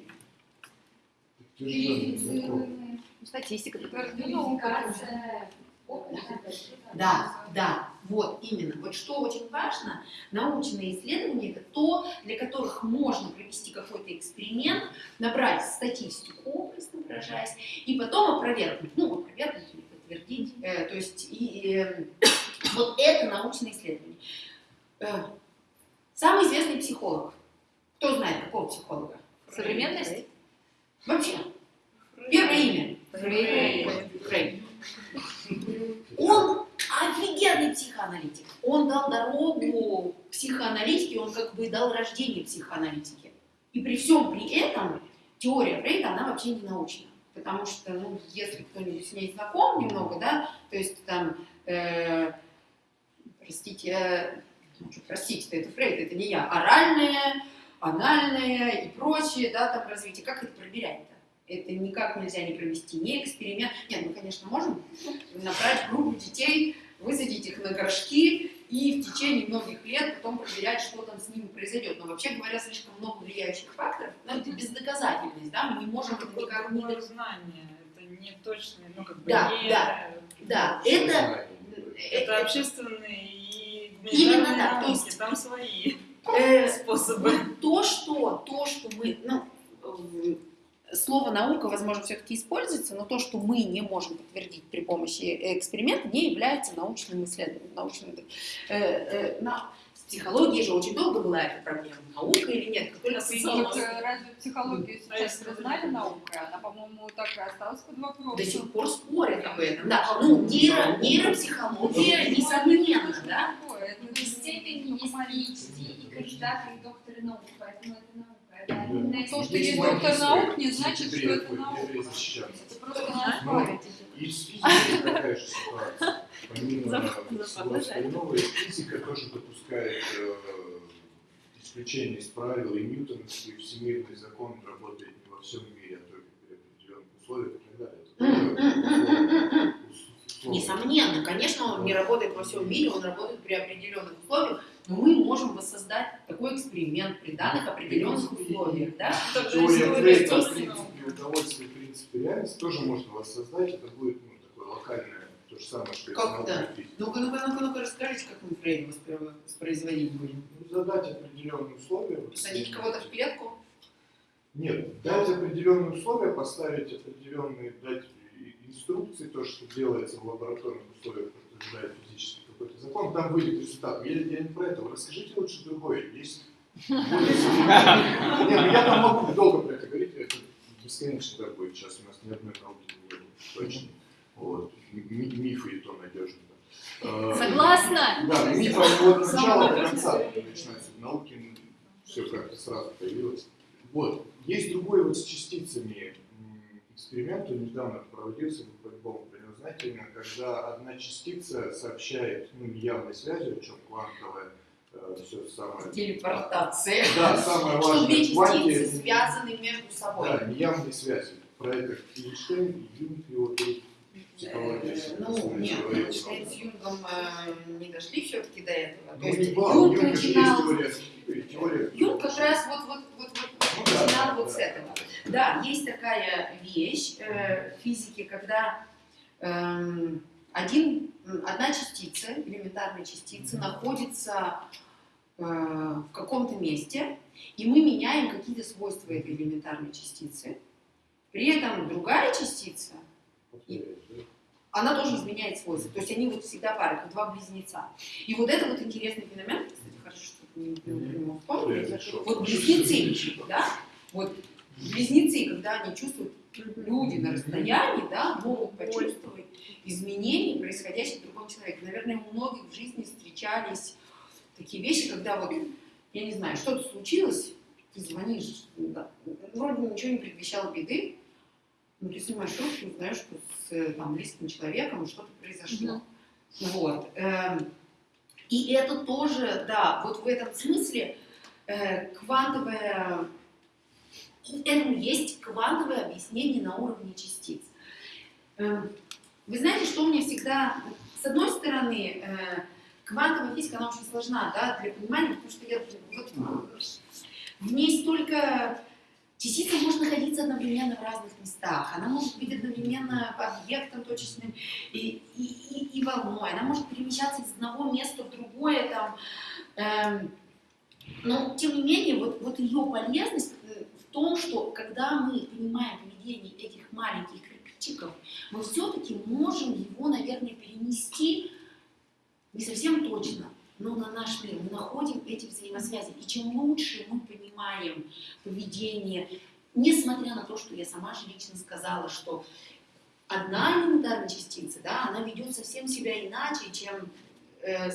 Закон. Статистика. Да, да, вот именно. Вот что очень важно, научные исследования это то, для которых можно провести какой-то эксперимент, набрать статистику, образно выражаясь, и потом опровергнуть, ну, опровергнуть или подтвердить. Э, то есть и, э, вот это научное исследование. Самый известный психолог. Кто знает, какого психолога? Современность? Вообще. Первое имя. Фрейд. Он офигенный психоаналитик. Он дал дорогу психоаналитике, он как бы дал рождение психоаналитике. И при всем при этом теория Фрейда, она вообще не научная. Потому что, ну, если кто-нибудь с ней знаком немного, да, то есть там, э, простите, э, простите, это Фрейд, это не я, оральное, анальное и прочее, да, там развитие. Как это проверять-то? Это никак нельзя не провести, ни эксперимент. Нет, мы, конечно, можем набрать группу детей, высадить их на горшки и в течение многих лет потом проверять, что там с ними произойдет. Но вообще говоря, слишком много влияющих факторов, но это бездоказательность, да, мы не можем это никак не Другое знание, это не точное, ну как бы Да, не... да, Да, это, Это э, общественные и Именно так, то есть- там свои э, способы. то, что, то, что мы, ну, э, слово наука, возможно, все-таки используется, но то, что мы не можем подтвердить при помощи эксперимента, не является научным исследованием. Научным, э, э, на- психологии же очень долго была эта проблема, наука или нет, Вот, э, разве психологию сейчас признали наукой? Она, по-моему, так и осталась под вопросом. до сих пор спорят об этом. Да, ну, нейро, нейропсихология, несомненно, да? Это В степени есть PhD и кандидаты и докторы наук, поэтому это наука. Да. То, что есть доктор наук, не значит, что это наука. Это просто. И с физикой такая же ситуация. Помимо всего остального, и физика тоже допускает э, исключения из правил, и ньютоновский всемирный закон работает не во всем мире, а только при определенных условиях и так далее. Несомненно, конечно, он не работает во всем мире, он работает при определенных условиях, но мы можем воссоздать такой эксперимент при данных определенных условиях, да? Теория Фрейда естественно. принципе удовольствия и принципе реальности тоже можно воссоздать. Это будет ну, такое локальное, то же самое, что и Как физика. Ну-ка, ну-ка, ну-ка, ну-ка, расскажите, как мы Фрейда воспро- воспроизводить будем. Ну, задать определенные условия. Посадить кого-то в клетку? Нет, дать определенные условия, поставить определенные, дать инструкции, то, что делается в лабораторных условиях, подтверждает физический какой-то закон, там выйдет результат. Я, я не про это, вы расскажите лучше другое. Есть более современные- Не, ну я там могу долго про это говорить, это бесконечно так будет. Сейчас у нас ни одной науки не будет точно. Вот. Ми- Мифы и то надежно. да. Э, Согласна? Да, миф от начала до конца начинается. В науке все как-то сразу появилось. Вот. Есть другой вот с частицами эксперимент, он недавно проводился, вы по-любому знаете, когда одна частица сообщает ну, неявной связью, о чем квантовая, все самое. Телепортация. Да, самое Что важное. две в кванте- частицы связаны между собой. Да, неявные связи. Про это Эйнштейн Юнг его. Психология. Э, Ну, нет, Эйнштейн с Юнгом э, не дошли все-таки до этого. То Ну, не есть Юнг начинал... Юнг как раз вот, вот, вот, вот Ну начинал вот с этого. Да, есть такая вещь э, в физике, когда один, м, одна частица, элементарная частица, находится э, в каком-то месте, и мы меняем какие-то свойства этой элементарной частицы. При этом другая частица, она тоже изменяет свойства. То есть они вот всегда пары, как два близнеца. И вот это вот интересный феномен, кстати, хорошо, что вы не, вспомнили. зашел. Вот близнецы, да, вот близнецы, когда они чувствуют, люди на расстоянии, да, могут почувствовать изменения, происходящие в другом человеке. Наверное, у многих в жизни встречались такие вещи, когда вот, я не знаю, что-то случилось, ты звонишь, да, вроде ничего не предвещало беды, но ты снимаешь трубку и узнаешь, что с там, близким человеком что-то произошло. Вот. эм, И это тоже, да, вот в этом смысле э, квантовая, этому есть квантовое объяснение на уровне частиц. Эм, Вы знаете, что мне всегда, с одной стороны, э, квантовая физика, она очень сложна, да, для понимания, потому что я, вот, в ней столько Частица может находиться одновременно в разных местах, она может быть одновременно объектом точечным и, и, и, и волной, она может перемещаться из одного места в другое, там, эм, но тем не менее, вот, вот ее полезность э, том, что когда мы понимаем поведение этих маленьких кирпичиков, мы все-таки можем его, наверное, перенести не совсем точно, но на наш мир. Мы находим эти взаимосвязи. И чем лучше мы понимаем поведение, несмотря на то, что я сама же лично сказала, что одна элементарная частица, да, она ведет совсем себя иначе, чем э,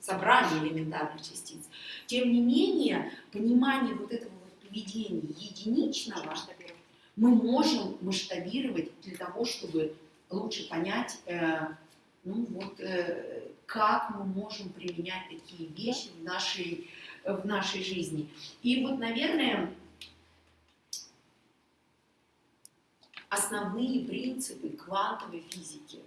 собрание элементарных частиц. Тем не менее, понимание вот этого вот поведения единичного мы можем масштабировать для того, чтобы лучше понять, э, ну вот, э, как мы можем применять такие вещи в нашей, в нашей жизни. И вот, наверное, основные принципы квантовой физики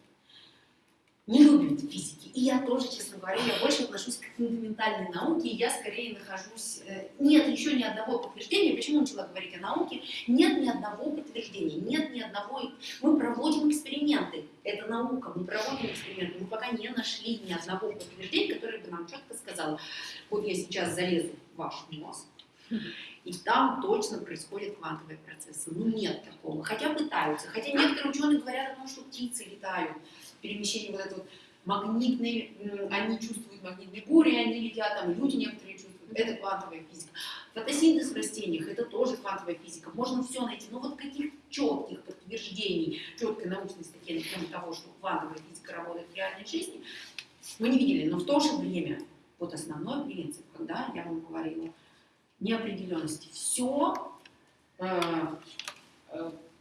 не любят физики. И я тоже, честно говоря, я больше отношусь к фундаментальной науке, и я скорее нахожусь... э, Нет еще ни одного подтверждения. Почему начала говорить о науке? Нет ни одного подтверждения, нет ни одного... Мы проводим эксперименты. Это наука, мы проводим эксперименты. Мы пока не нашли ни одного подтверждения, которое бы нам четко сказало, вот я сейчас залезу в ваш мозг, и там точно происходят квантовые процессы. Ну нет такого. Хотя пытаются. Хотя некоторые ученые говорят о том, что птицы летают. Перемещение вот это вот магнитные, они чувствуют магнитные бури, они летят, там люди некоторые чувствуют. Это квантовая физика. Фотосинтез в растениях, это тоже квантовая физика. Можно все найти. Но вот каких четких подтверждений, четкой научной статьи на тему того, что квантовая физика работает в реальной жизни, мы не видели. Но в то же время, вот основной принцип, когда я вам говорила, неопределенности. Все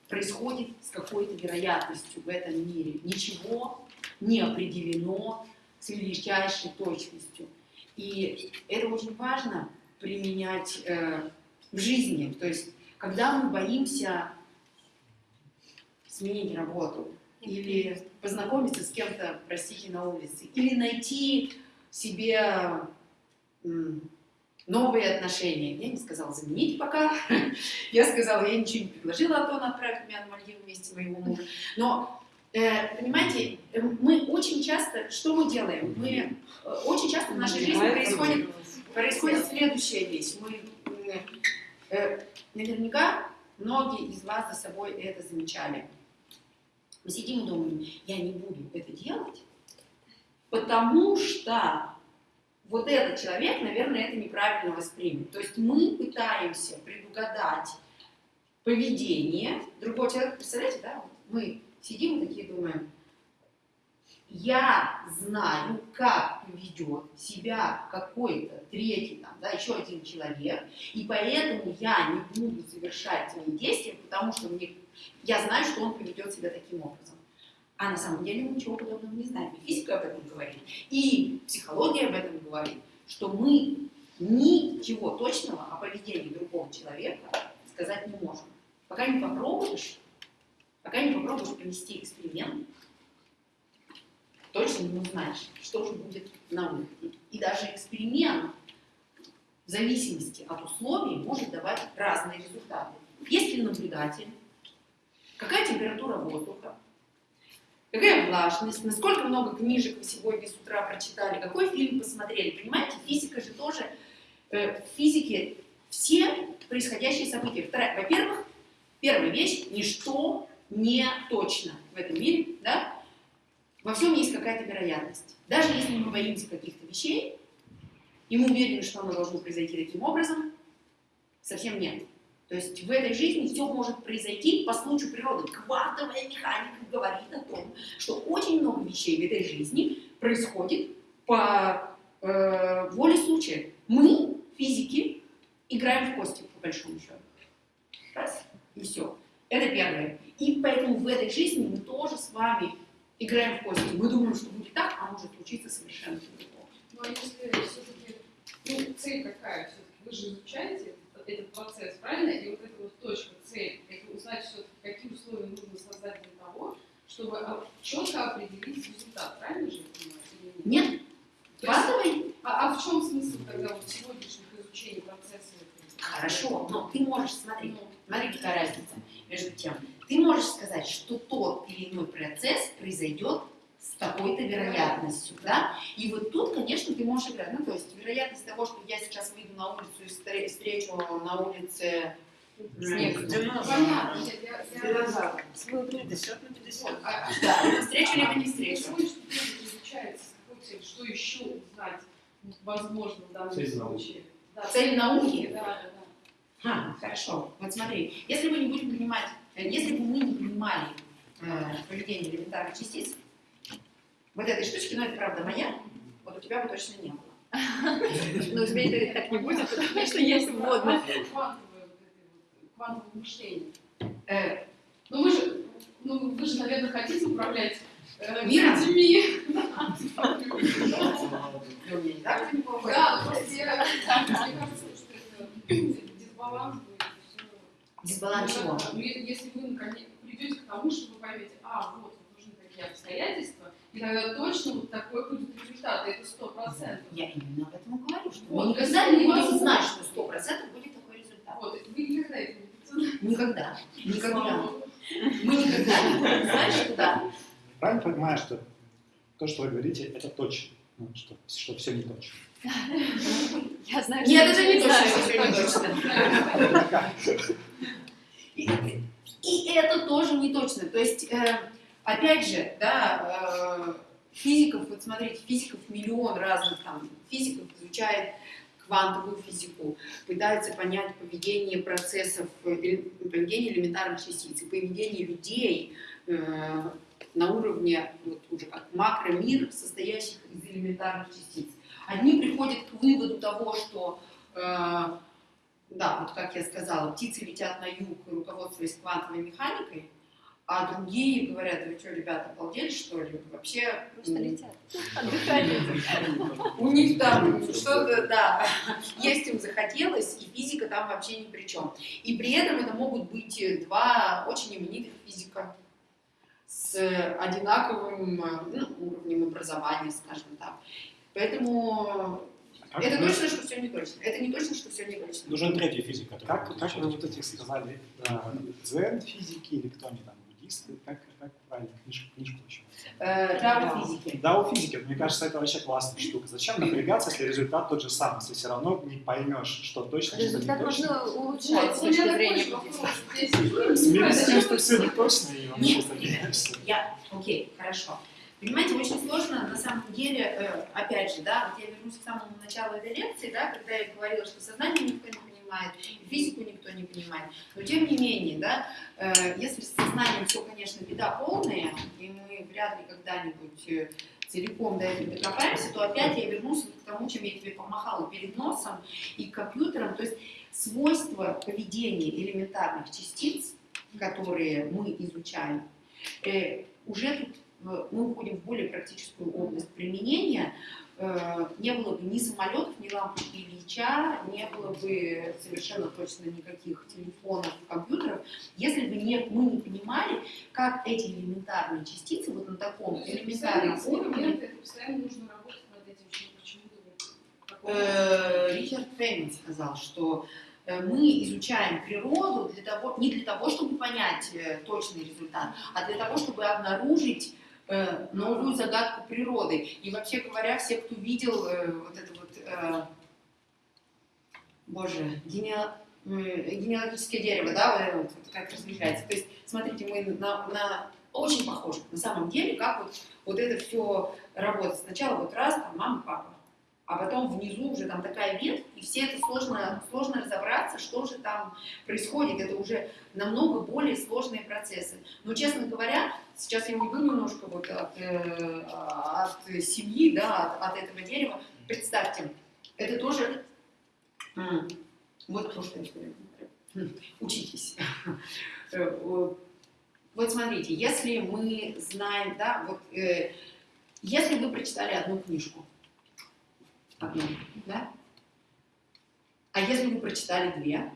происходит с какой-то вероятностью в этом мире. Ничего не определено с величайшей точностью. И это очень важно применять э, в жизни. То есть, когда мы боимся сменить работу, или познакомиться с кем-то, простите, на улице, или найти себе м, новые отношения. Я не сказала заменить пока, я сказала, я ничего не предложила, а то он отправит меня на Мальдивы вместе моего мужа. Но, э, понимаете, э, мы очень часто, что мы делаем? Мы э, очень часто в нашей жизни происходит происходит следующая вещь. Мы, наверняка многие из вас за собой это замечали. Мы сидим и думаем, я не буду это делать, потому что вот этот человек, наверное, это неправильно воспримет. То есть мы пытаемся предугадать поведение другого человека. Представляете, да? Мы сидим такие думаем, я знаю, как поведет себя какой-то третий, там, да, еще один человек, и поэтому я не буду совершать свои действия, потому что мне, я знаю, что он поведет себя таким образом. А на самом деле мы ничего подобного не знаем. И физика об этом говорит, и психология об этом говорит, что мы ничего точного о поведении другого человека сказать не можем. Пока не попробуешь, пока не попробуешь провести эксперимент, точно не узнаешь, что же будет на выходе. И даже эксперимент в зависимости от условий может давать разные результаты. Есть ли наблюдатель, какая температура воздуха, какая влажность, насколько много книжек вы сегодня с утра прочитали, какой фильм посмотрели. Понимаете, физика же тоже, э, в физике все происходящие события. Вторая- Во-первых, первая вещь, ничто не точно в этом мире, да? Во всем есть какая-то вероятность. Даже если мы боимся каких-то вещей, и мы уверены, что оно должно произойти таким образом, совсем нет. То есть в этой жизни все может произойти по случаю природы. Квантовая механика говорит о том, что очень много вещей в этой жизни происходит по э, воле случая. Мы, физики, играем в кости, по большому счету. Раз, и все. Это первое. И поэтому в этой жизни мы тоже с вами играем в кости. Мы думаем, что будет так, а может случиться совершенно другое. Ну а если все-таки, ну, цель какая все-таки? Вы же изучаете этот процесс, правильно? И вот эта вот точка, цель, это узнать все-таки, какие условия нужно создать для того, чтобы четко определить результат, правильно же я понимаю? нет? Нет? Квантовый? а, а в чем смысл тогда вот сегодняшних изучений процесса? Хорошо, но ты можешь, смотри, Ну, смотри, какая разница между тем. Ты можешь сказать, что тот или иной процесс произойдет с такой-то вероятностью, да? И вот тут, конечно, ты можешь играть. Ну, то есть вероятность того, что я сейчас выйду на улицу и встре- встречу на улице снег. понятно, я, я, 50 на 50. вот, а, Да, встречу либо не встречу. Что еще узнать возможно в данном Цель науки. случае? Да, Цель науки? Да, да, да. А, хорошо. Вот смотри, если мы не будем понимать, э, если бы мы не понимали э, поведение элементарных частиц, вот этой штучки, ну это правда моя, вот у тебя бы точно не было. Но у тебя так не будет, потому что есть вводная. Квантовое, мышление. Э, Ну вы же, ну вы же, наверное, хотите управлять э, Миром? людьми. Да, но просто я, мне кажется, что это дисбаланс. Дисбаланс чего? Е- Если вы наконец придете к тому, что вы поймете, а, вот нужны такие обстоятельства, и тогда точно вот такой будет результат, это сто процентов. Я именно об этом говорю, что Вот, мы никогда не будем знать, что сто процентов будет такой результат. Вот, вы никогда это не будете Никогда. Никогда. Мы никогда не будем знать, что да. Правильно понимаю, что то, что вы говорите, это точно, ну, что, что все не точно. Я знаю, что Нет, это не точно, что всё не точно. И, и это тоже не точно. То есть, э, опять же, да, э, физиков, вот смотрите, физиков миллион разных там, физиков изучает квантовую физику, пытается понять поведение процессов, э, поведение элементарных частиц, поведение людей э, на уровне вот, уже как макромир, состоящих из элементарных частиц. Одни приходят к выводу того, что э, да, вот как я сказала, птицы летят на юг, руководствуясь квантовой механикой, а другие говорят, вы что, ребята, обалдели, что ли? Вообще... Просто летят. У них там что-то, да, есть им захотелось, и физика там вообще ни при чем. И при этом это могут быть два очень именитых физика с одинаковым э, ну, уровнем образования, скажем так. Поэтому Как это точно, что все не точно. Это не точно, что все не точно. Нужен третий физик, который Как, как вы вот этих сказали, э, дзен-физики или кто они там, буддисты, как, как правильно, книжку, книжку еще? Э, Дао физики. Да, у физики, мне кажется, это вообще классная штука. Зачем напрягаться, если результат тот же самый, если все равно не поймешь, что точно, что не Результат точно. можно улучшать с Вот, у меня точки зрения Смирись с тем, что все не точно, и он просто. Я, окей, хорошо. Понимаете, очень сложно на самом деле, э, опять же, да, вот я вернусь к самому началу этой лекции, да, когда я говорила, что сознание никто не понимает, физику никто не понимает. Но тем не менее, да, э, если с сознанием все, конечно, беда полная, и мы вряд ли когда-нибудь э, целиком до этого докопаемся, то опять я вернусь к тому, чем я тебе помахала перед носом и к компьютерам. То есть свойства поведения элементарных частиц, которые мы изучаем, э, уже тут э, мы уходим в более практическую область применения. Э, Не было бы ни самолетов, ни лампочки Ильича, не было бы совершенно точно никаких телефонов, компьютеров, если бы не, мы не понимали, как эти элементарные частицы вот на таком элементарном уровне это постоянно нужно работать над этим, почему-то Э, Ричард Фейман сказал, что э, мы изучаем природу для того, не для того, чтобы понять точный результат, а для того, чтобы обнаружить новую загадку природы. И вообще говоря, все, кто видел э, вот это вот, э, боже, генеал- генеалогическое дерево, да, вот, вот как различается. То есть, смотрите, мы на, на- очень похожи на самом деле, как вот, вот это все работает. Сначала вот раз, там, мама, папа, а потом внизу уже там такая ветвь, и все это сложно, сложно разобраться, что же там происходит. Это уже намного более сложные процессы. Но, честно говоря, сейчас я уйду немножко вот от, э, от семьи, да, от, от этого дерева. Представьте, это тоже вот то, что я говорю. Учитесь. Э, Вот смотрите, если мы знаем, да, вот э, если вы прочитали одну книжку, одну, да? А если вы прочитали две,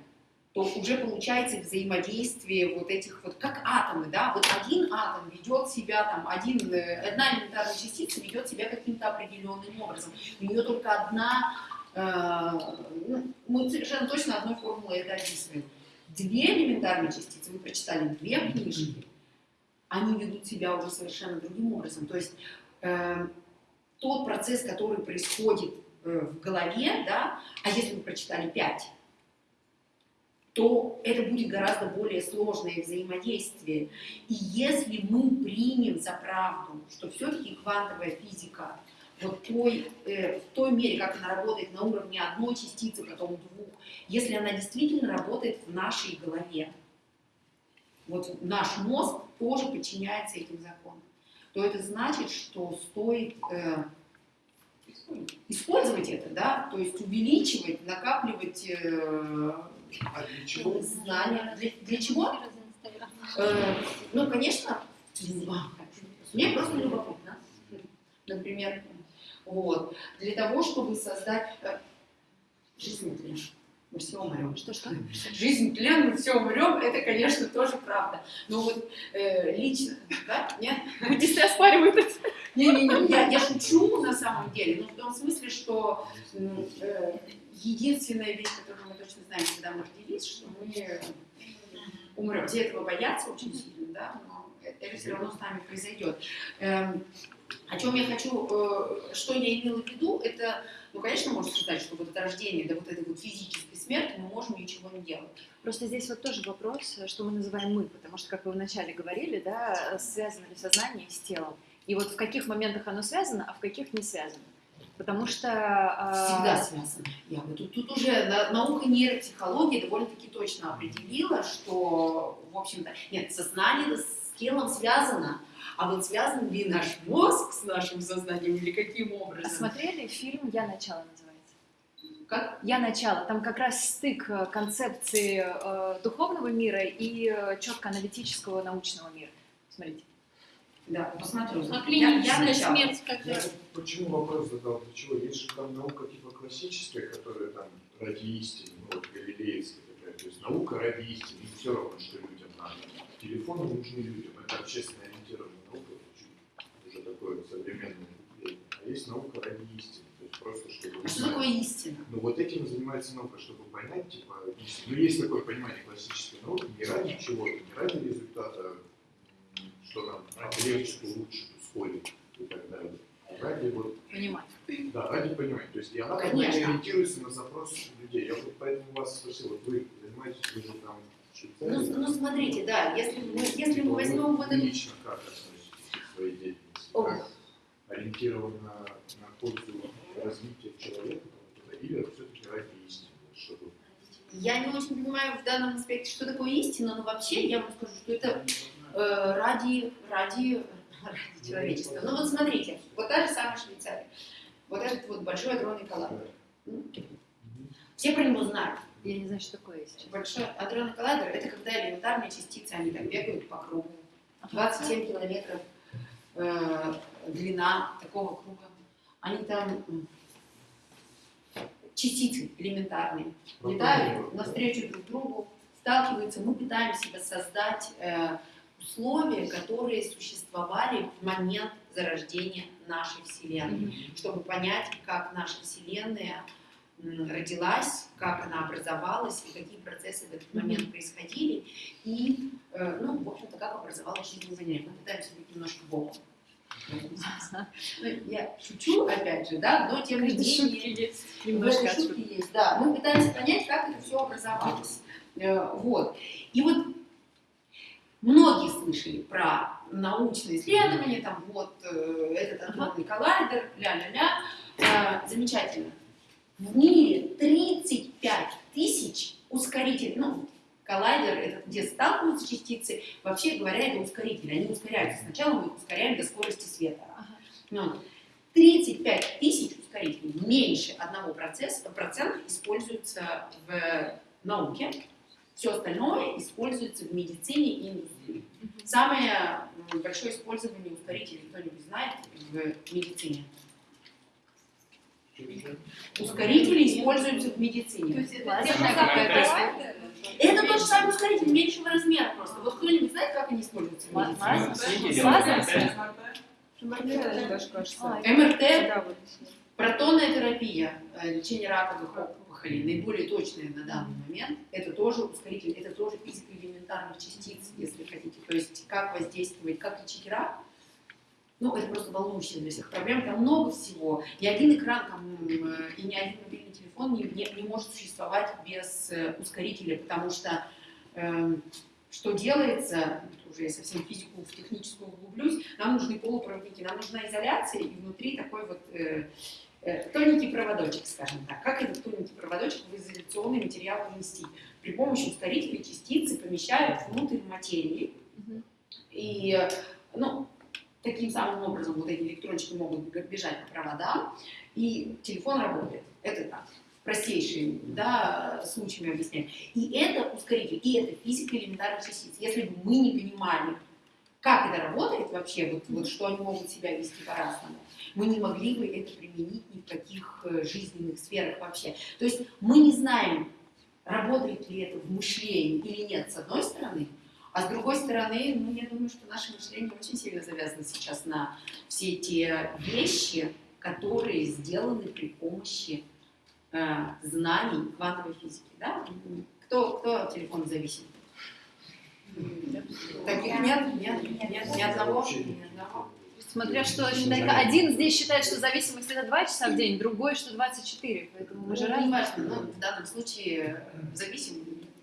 то уже получается взаимодействие вот этих вот, как атомы, да, вот один атом ведет себя, там, один, э, одна элементарная частица ведет себя каким-то определенным образом. У нее только одна, э, ну, мы совершенно точно одной формулой это описываем. Две элементарные частицы, вы прочитали две книжки, они ведут себя уже совершенно другим образом. То есть э, тот процесс, который происходит в голове, да, а если вы прочитали пять, то это будет гораздо более сложное взаимодействие. И если мы примем за правду, что все-таки квантовая физика вот той, э, в той мере, как она работает на уровне одной частицы, потом двух, если она действительно работает в нашей голове, вот наш мозг тоже подчиняется этим законам, то это значит, что стоит э, использовать это, да, то есть увеличивать, накапливать э, А чего? знания. Для, для чего? Э, ну, конечно, мне просто любопытно. Например, вот. Для того, чтобы создать... э, Жизнь мы все умрем. Что-что? Жизнь тлен, мы все умрем, это, конечно, тоже правда. Но вот э, лично, да, нет? Буддисты оспаривают это. Не-не-не, я, я шучу на самом деле, но в том смысле, что э, единственная вещь, которую мы точно знаем, когда мы родились, что мы э, умрем. Все этого боятся очень сильно, да, но это все равно с нами произойдет. Эм, о чем я хочу, э, что я имела в виду, это, ну, конечно, можно сказать, что вот от рождения до вот этой вот физической смерти мы можем ничего не делать. Просто здесь вот тоже вопрос, что мы называем мы, потому что, как вы вначале говорили, да, связано ли сознание с телом. И вот в каких моментах оно связано, а в каких не связано. Потому что... а, Всегда связано. Я бы тут, тут уже на- наука нейропсихологии довольно-таки точно определила, что, в общем-то, нет, сознание с телом связано, а вот связан ли наш мозг с нашим сознанием или каким а образом? смотрели фильм «Я начало» называется? Как? «Я начало». Там как раз стык э, концепции э, духовного мира и э, четко аналитического научного мира. Смотрите. Да, посмотрю. А Я- я клиническая начала. смерть как Я почему вопрос задал? Для чего? Есть же там наука типа классическая, которая там ради истины, ну, вот галилеевская такая. То есть наука ради истины, и все равно, что людям надо. Телефоны нужны людям, это общественно ориентированная современное мышление, а есть наука ради истины. Просто чтобы А что такое истина? Ну вот этим и занимается наука, чтобы понять, типа, ну есть такое понимание классической науки, не ради чего-то, не ради результата, что нам легче, лучше, что ускорит и так далее. А ради вот Понимать. да, ради понимания. То есть и она Конечно. ориентируется на запрос людей. Я вот поэтому вас спросил, вот вы занимаетесь, вы же там Швейцарии. Ну, ну смотрите, да, если мы, если мы возьмем вот эту лично как относитесь к своей деятельности? Как ориентирован на, на пользу развития человека или все-таки ради истины? Чтобы... Я не очень понимаю в данном аспекте, что такое истина, но вообще я вам скажу, что это э, ради, ради, ради человечества. Ну вот смотрите, вот та же самая Швейцария, вот этот вот большой адронный коллайдер. Все про него знают. Я не знаю, что такое есть. Большой адронный коллайдер – это когда элементарные частицы, они там бегают по кругу. 27 километров э, длина такого круга. Они там частицы элементарные летают навстречу друг другу, сталкиваются. Мы пытаемся воссоздать э, условия, которые существовали в момент зарождения нашей Вселенной, чтобы понять, как наша Вселенная родилась, как она образовалась и какие процессы в этот момент происходили, и, э, ну, в общем-то, как образовалась жизнь на Земле. Мы пытаемся быть немножко богом. Ну, я шучу, опять же, да, но тем не менее... этой шутке есть, да. Мы пытаемся понять, как это все образовалось. Э, Вот. И вот многие слышали про научные исследования, там вот э, этот адронный коллайдер, ля-ля-ля. Э, Замечательно. В мире 35 тысяч ускорителей, ну, коллайдер, это где сталкиваются частицы, вообще говоря, это ускорители, они ускоряются. Сначала мы их ускоряем до скорости света. Ну, 35 тысяч ускорителей, меньше одного процесса, процента используются в науке, все остальное используется в медицине и индустрии. Самое большое использование ускорителей кто-нибудь знает в медицине? Ускорители используются в медицине. Лазерная какая-то Это тот же самый ускоритель меньшего размера просто. Вот кто-нибудь знает, как они используются? МРТ, вот. Протонная терапия, э, лечение раковых опухолей, наиболее точное на данный момент, это тоже ускоритель, это тоже физика элементарных частиц, если хотите. То есть как воздействовать, как лечить рак, ну, это просто волнующая для всех проблем, там много всего. И один экран там, э, и ни один мобильный телефон не, не, не может существовать без э, ускорителя, потому что эм, что делается, уже я совсем физику, в техническую углублюсь, нам нужны полупроводники, нам нужна изоляция, и внутри такой вот э, э, тоненький проводочек, скажем так. Как этот тоненький проводочек в изоляционный материал поместить? При помощи ускорителя частицы помещают внутрь материи, Мгм. и, э, ну, таким самым образом вот эти электрончики могут бежать по проводам, и телефон работает. Это так, простейшие да, случаями объясняю. И это ускоритель, и это физика элементарных частиц. Если бы мы не понимали, как это работает вообще, вот, вот что они могут себя вести по-разному, мы не могли бы это применить ни в каких э, жизненных сферах вообще. То есть мы не знаем, работает ли это в мышлении или нет, с одной стороны, а с другой стороны, ну, я думаю, что наше мышление очень сильно завязано сейчас на все те вещи, которые сделаны при помощи э, знаний квантовой физики. Да? Кто, кто от телефона зависим? Таких нет, нет, нет, ни одного. Ни одного. Смотря что считает. Один здесь считает, что зависимость это 2 часа в день, другой, что 24. Поэтому мы же Ну, не разные. важно, но в данном случае э, зависим.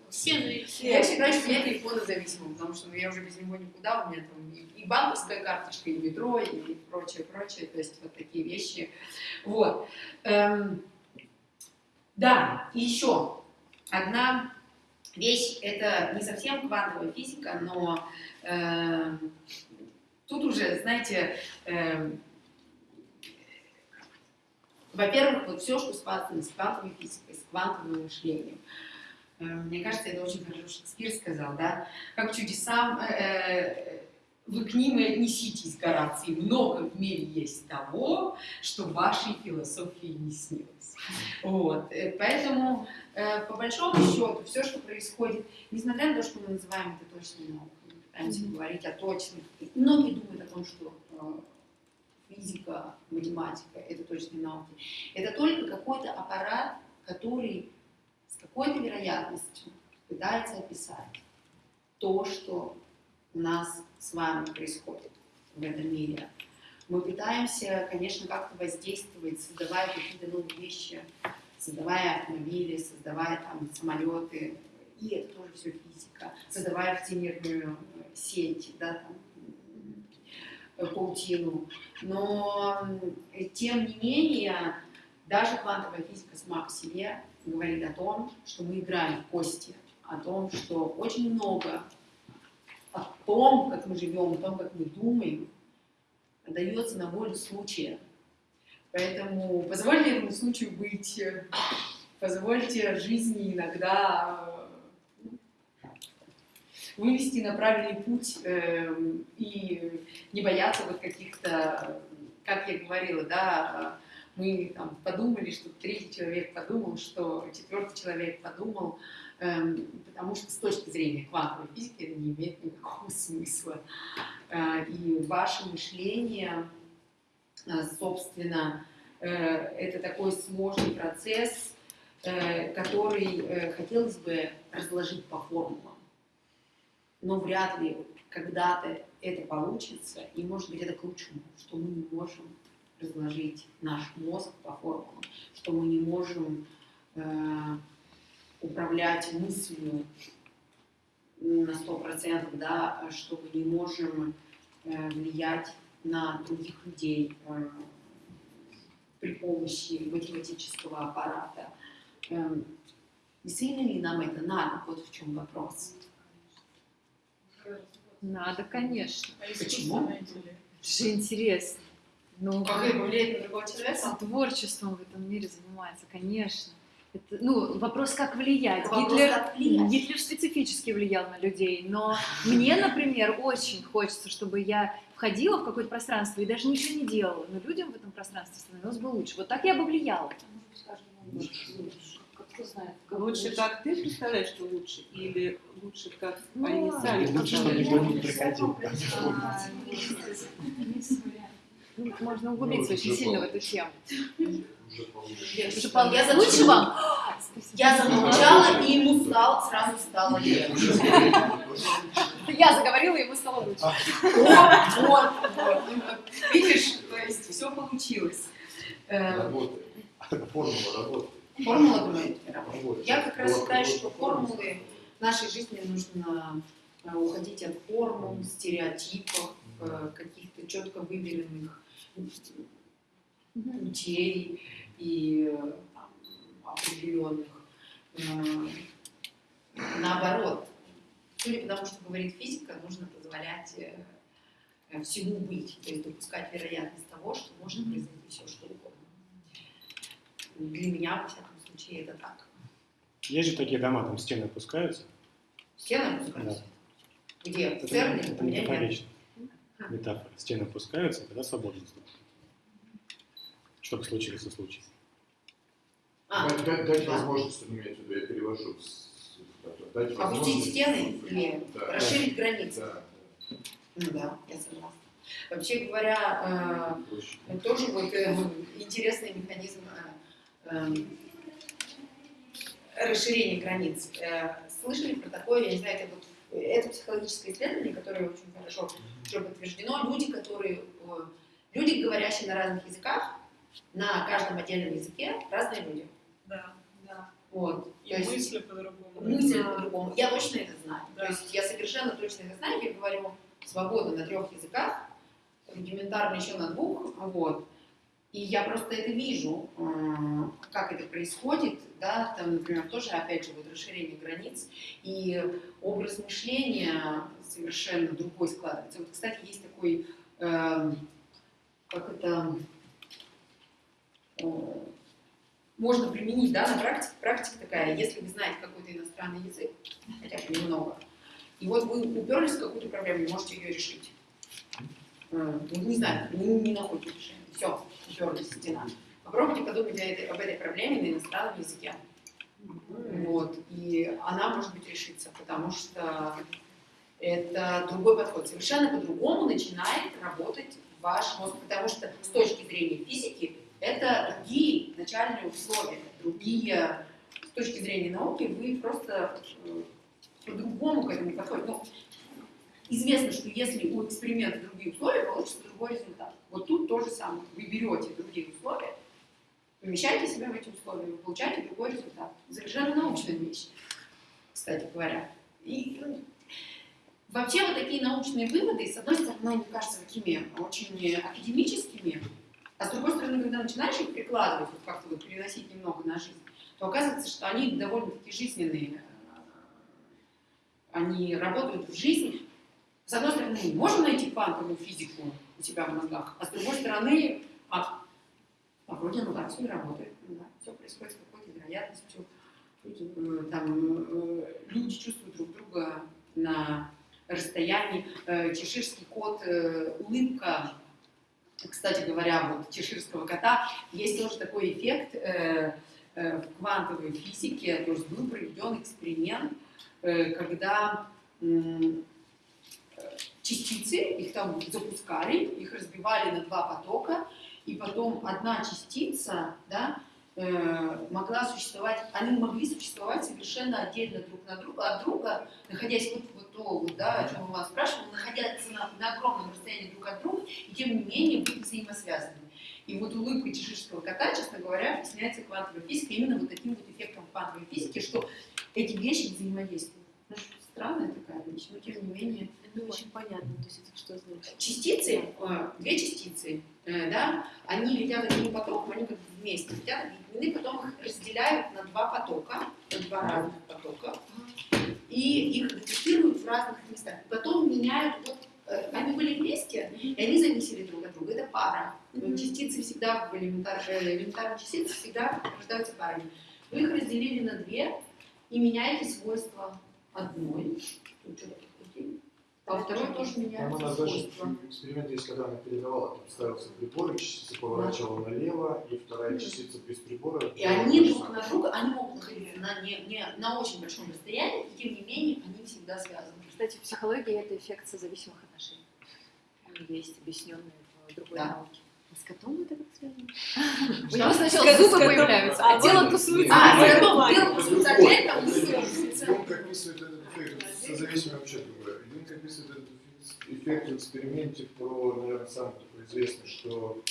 Все зависимы. Я считаю, что я телефона зависима, потому что ну, я уже без него никуда, у меня там и, и банковская карточка, и метро, и прочее, прочее, то есть вот такие вещи. Вот. Эм, да, и еще одна вещь, это не совсем квантовая физика, но эм, тут уже, знаете, эм, во-первых, вот все, что связано с квантовой физикой, с квантовым мышлением. Э, Мне кажется, это очень хорошо Шекспир сказал, да? Как чудесам э, э, вы к ним и отнеситесь, Гораций. Много в мире есть того, что вашей философии не снилось. Вот. э, Поэтому, э, по большому счету, все, что происходит, несмотря на то, что мы называем это точной наукой, мы пытаемся говорить о точных, многие думают о том, что э, физика, математика, это точные науки. Это только какой-то аппарат, который какой-то вероятностью пытается описать то, что у нас с вами происходит в этом мире. Мы пытаемся, конечно, как-то воздействовать, создавая какие-то новые вещи, создавая автомобили, создавая там самолеты, и это тоже все физика, создавая всемирную э, сеть, да, там, э, паутину. Но э, тем не менее, даже квантовая физика сама по себе говорит о том, что мы играем в кости, о том, что очень много о том, как мы живем, о том, как мы думаем, дается на волю случая. Поэтому позвольте этому случаю быть, позвольте жизни иногда э, вывести на правильный путь э, и не бояться вот каких-то, как я говорила, да, мы там подумали, что третий человек подумал, что четвертый человек подумал, Эм, потому что с точки зрения квантовой физики это не имеет никакого смысла. Э, и ваше мышление, э, собственно, э, это такой сложный процесс, который хотелось бы разложить по формулам. Но вряд ли когда-то это получится, и может быть это к лучшему, что мы не можем разложить наш мозг по формулам, что мы не можем управлять мыслью на сто процентов, да, что мы не можем э, влиять на других людей э, при помощи математического аппарата. Э, действительно ли нам это надо? Вот в чем вопрос. Надо, конечно. А Почему? же интересно. Ну, Как это влияет на другого человека? творчеством в этом мире занимается, конечно. Это, ну, вопрос, как влиять. Вопрос, Гитлер, как влиять. Гитлер специфически влиял на людей, но мне, например, очень хочется, чтобы я входила в какое-то пространство и даже ничего не делала, но людям в этом пространстве становилось бы лучше. Вот так я бы влияла. Лучше, как ты представляешь, что лучше, или лучше, как Ну, они сами лучше, чтобы никто не приходил. А, ну, Можно углубиться Ну, очень сильно в эту тему. Я лучше вам? Я замолчала, и ему стало, сразу стало легче. Я заговорила, ему стало лучше. Вот, вот, вот. Ну, вот. Видишь, то есть все получилось. Э, Работает. Формула работает. Формула, работает? Я как раз считаю, что формулы в нашей жизни нужно э, уходить от формул, стереотипов, каких-то четко выверенных путей и э, определенных. э, Наоборот, судя по тому, что говорит физика, нужно позволять э, э, всему быть, то есть допускать вероятность того, что может произойти все что угодно. Для меня, во всяком случае, это так. Есть же такие дома, там стены опускаются. Стены опускаются? Где? Это, В Церни? это У меня Метафора. Стены опускаются, тогда свободно наступает. Чтобы случился случай. А, Дать, дать- дать да. возможность, ну, имеется в виду, я перевожу с- дать Опустить стены или Да. расширить границы? Да, Ну да, я согласна. Вообще говоря, да, э, тоже вот э, интересный механизм э, э, расширения границ. Э, Слышали про такое, я не знаю, это вот это психологическое исследование, которое очень хорошо уже подтверждено. Люди, которые, э, люди, говорящие на разных языках, на каждом отдельном языке разные люди. Да, да. Вот. И То мысли по-другому. мысль по-другому. Я точно это знаю. Да. То есть я совершенно точно это знаю. Я говорю свободно на трех языках, рудиментарно еще на двух. Вот. И я просто это вижу, э, как это происходит, да, там, например, тоже, опять же, вот расширение границ, и образ мышления совершенно другой складывается. Вот, кстати, есть такой, э, как это, э, можно применить, да, на практике, практика такая, если вы знаете какой-то иностранный язык, хотя бы немного, и вот вы уперлись в какую-то проблему, можете ее решить. Э, не знаю, не, не находите решения. Все, в стена. Попробуйте подумать об этой проблеме на иностранном языке. Вот. И она, может быть, решится, потому что это другой подход. Совершенно по-другому начинает работать ваш мозг, потому что с точки зрения физики это другие начальные условия, другие, с точки зрения науки вы просто э, по-другому к этому подходите. Ну, известно, что если у эксперимента другие условия, получится другой результат. Вот тут то же самое. Вы берете другие условия, помещаете себя в эти условия, вы получаете другой результат. Совершенно научная вещь, кстати говоря. И ну, вообще вот такие научные выводы, с одной стороны, мне кажутся такими очень академическими, а с другой стороны, когда начинаешь их прикладывать, вот как-то вот переносить немного на жизнь, то оказывается, что они довольно-таки жизненные. Они работают в жизни. С одной стороны, можем найти квантовую физику у себя в мозгах, а с другой стороны, а, а вроде ну так все работает. Да, все происходит с какой-то вероятностью. Э, Там, э, люди чувствуют друг друга на расстоянии. Э, Чеширский кот, улыбка, кстати говоря, вот чеширского кота, есть тоже такой эффект в квантовой физике, то есть был проведен эксперимент, когда частицы, их там запускали, их разбивали на два потока, и потом одна частица, да, э, могла существовать, они могли существовать совершенно отдельно друг на друга, от друга, находясь вот, вот то, вот, да, о чем я вас спрашивала, находясь на, на огромном расстоянии друг от друга, и тем не менее быть взаимосвязанными. И вот улыбка чеширского кота, честно говоря, объясняется квантовой физикой, именно вот таким вот эффектом квантовой физики, что эти вещи взаимодействуют. Ну, странная такая вещь, но тем не менее. Это очень понятно, то есть это что значит? Частицы, э, две частицы, э, да, они летят одним потоком, они как бы вместе летят, объединены, потом их разделяют на два потока, на два разных потока, и их детектируют в разных местах. Потом меняют, вот, э, они были вместе, и они зависели друг от друга, это пара. Частицы всегда, элементар, э, элементарные частицы всегда рождаются парами. Вы их разделили на две и меняете свойства одной. Тут что-то подкрутили. А второй тоже Там меняются она даже эксперимент есть, когда она передавала, там ставился прибор, и частица поворачивала налево, и вторая Мгм. частица без прибора. И они же друг на друга, они могут находиться на, не, не, на очень большом расстоянии, и тем не менее они всегда связаны. Кстати, в психологии это эффект созависимых отношений. Он есть объясненный в другой Да. науке. А с котом это как связано? У него сначала С зубы котом. появляются, А, а тело тусуется. А, плане. белым Это тусуется у Это него Юнг описывает этот эффект, созависимый вообще другой. Юнг описывает этот эффект в эксперименте про, наверное, самый такой известный, что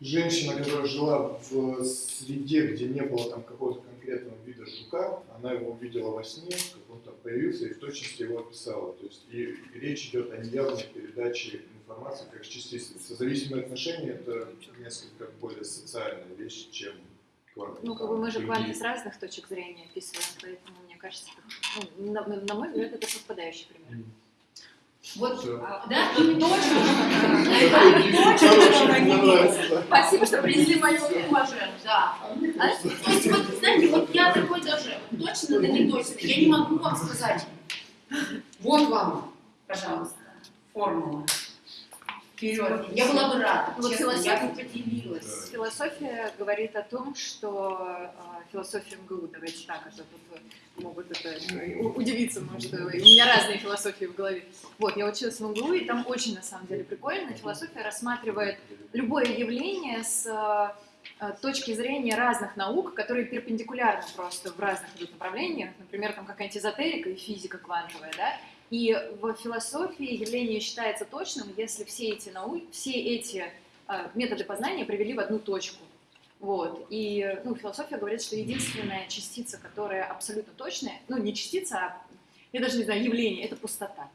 женщина, которая жила в среде, где не было там какого-то конкретного вида жука, она его увидела во сне, как он там появился, и в точности его описала. То есть и речь идет о неявной передаче информации как частицы. Созависимые отношения – это несколько более социальная вещь, чем квантовые. Ну, как бы мы же Другие. кванты с разных точек зрения описываем, поэтому мне кажется, ну, на, на мой взгляд, это совпадающий пример. Вот, Всё. да, и точно. Да. Спасибо, что принесли мое уважение. Да. А, то есть, вот, знаете, вот я такой даже, точно да не точно, я не могу вам сказать. Вот вам, пожалуйста, формула. Вперед. Я была бы рада, Вот честно, я философия- бы поделилась. Философия говорит о том, что э, философия МГУ, давайте так, а то тут могут это, э, удивиться, может, э, у меня разные философии в голове. Вот, я училась в МГУ, и там очень, на самом деле, прикольно. Философия рассматривает любое явление с э, точки зрения разных наук, которые перпендикулярны просто в разных идут направлениях, например, там какая-нибудь эзотерика и физика квантовая, да, и в философии явление считается точным, если все эти науки, все эти э, методы познания привели в одну точку. Вот. И ну, философия говорит, что единственная частица, которая абсолютно точная, ну не частица, а я даже не знаю, явление, это пустота.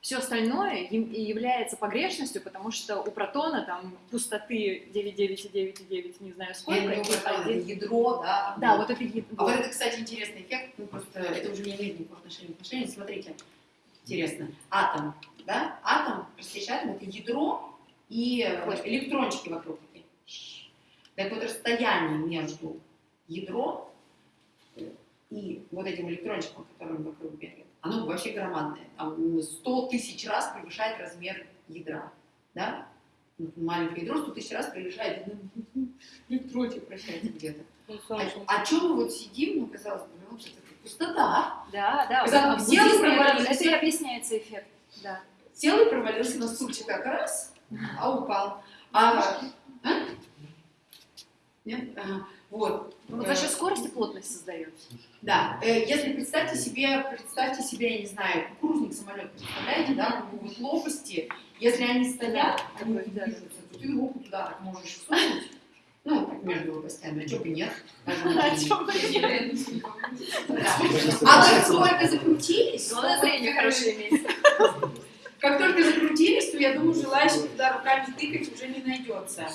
Все остальное яв- является погрешностью, потому что у протона там пустоты 9,9,9,9, не знаю Я сколько. вот там один- ядро, да. Да, вот это ядро. А вот это, кстати, интересный эффект, ну просто это уже не имеет никакого отношения к отношению. Смотрите, интересно, атом, да, атом, простейший атом, это ядро и э, электрончики вокруг такие. Так вот, расстояние между ядром э, и вот этим электрончиком, который вокруг бегает, оно вообще громадное. Там 100 тысяч раз превышает размер ядра, да? Ну, Маленькое ядро 100 тысяч раз превышает электрончик, прощайте где-то. А, о чем мы вот сидим, ну, казалось бы, ну, пустота. Да, да, Когда в взяли, буддизме это, и объясняется эффект. Да. Сел и провалился на стульчик как раз, а упал. А, а? Нет? Ага. Вот. Ну, вот за счет скорости плотность создает. Да, э, если представьте себе, представьте себе, я не знаю, кукурузник самолет, представляете, да, вот лопасти, если они стоят, они движутся, то ты руку туда так можешь сунуть, ну, так между лопастями, а чё бы нет. А чё бы Да. А как только закрутились, Главное зрение хорошее иметь. как только закрутились, то я думаю, желающих туда руками тыкать уже не найдется.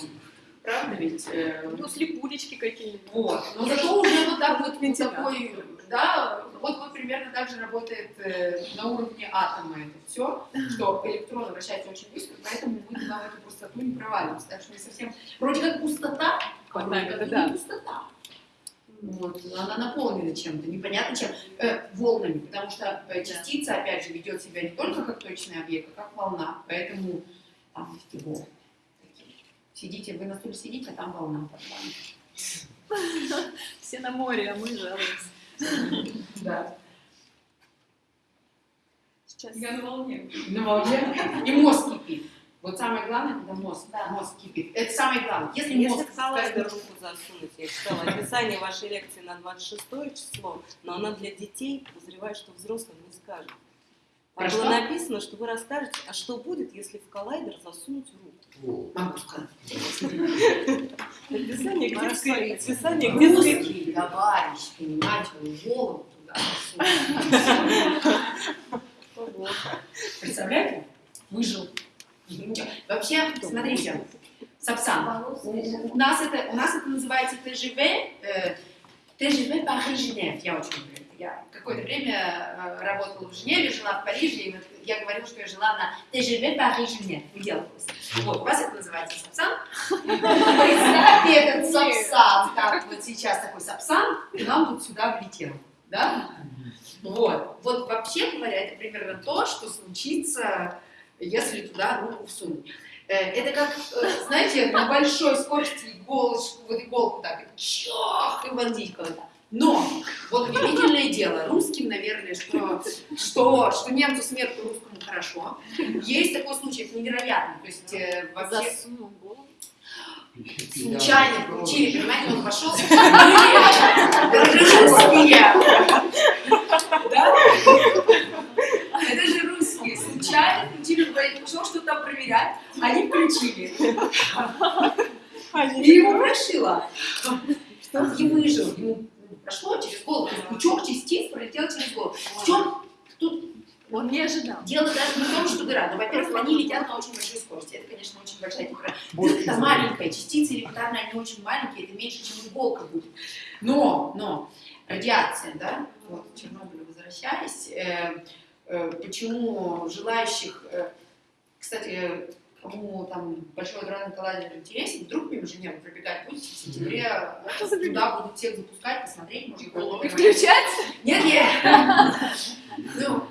Правда ведь? Э, Ну, слепулечки какие-нибудь. Вот. Но зато уже вот так вот, такой, да, вот, вот примерно так же работает э, на уровне атома это все, что электрон вращается очень быстро, поэтому мы туда в эту пустоту не проваливаемся. Так что не совсем, вроде как пустота, вроде как да. не пустота. Вот, но она наполнена чем-то, непонятно чем, э, волнами, потому что э, частица, опять же, ведет себя не только как точный объект, а как волна, поэтому там его. Сидите, вы на стуле сидите, а там волна под вами. Все на море, а мы жалуемся. Да. Сейчас. Я на волне. На волне. И мозг кипит. Вот самое главное, когда мозг, мозг кипит. Это самое главное. Если, Если мозг в коллайдер скажем, руку засунуть, я читала описание вашей лекции на 26 число, но она для детей, подозреваю, что взрослым не скажет. Там было написано, что вы расскажете, а что будет, если в коллайдер засунуть руку. Могу сказать. Описание детской, описание детской Русский товарищ, понимаете, он голову туда. Представляете? Выжил. Вообще, смотрите, Сапсан, у, нас это, у нас это называется ТЖВ, э, ТЖВ Париж-Женев, я очень люблю это. Я какое-то время э, работала в Женеве, жила в Париже, и вот я говорила, что я жила на ТЖВ Париж-Женев, выделывалась. Вот, у вас это называется Сапсан. Представьте этот Сапсан, как вот сейчас такой Сапсан, и нам тут сюда влетел, да? Вот, вот вообще говоря, это примерно то, что случится, если туда руку всунуть. Э, Это как, э, знаете, на большой скорости иголочку, вот иголку так, и чах, и вонзить куда-то. Но, вот удивительное дело, русским, наверное, что, что, что немцу смерть русскому хорошо. Есть такой случай, это невероятно. То есть э, вообще случайно получили, понимаете, он пошел. Русские. Да? Это же русские. Случайно включили, пошел что-то там проверять, они включили. И его прошило. Он и выжил. Ему прошло через голову. То есть Пучок частиц пролетел через голову. В чем тут Он не ожидал. Дело даже не в том, что дыра. Но, во-первых, они летят на очень большой скорости. Это, конечно, очень большая температура. Это маленькая частица элементарно, они очень маленькие, это меньше, чем иголка будет. Но, но, радиация, да, вот, к Чернобылю возвращаясь, э, э, почему желающих, э, кстати, кому там большой аграрный коллайдер интересен, вдруг мимо Женевы пробегать будете в сентябре, э, туда будут всех запускать, посмотреть, может, голову И включать? нет, нет. Ну,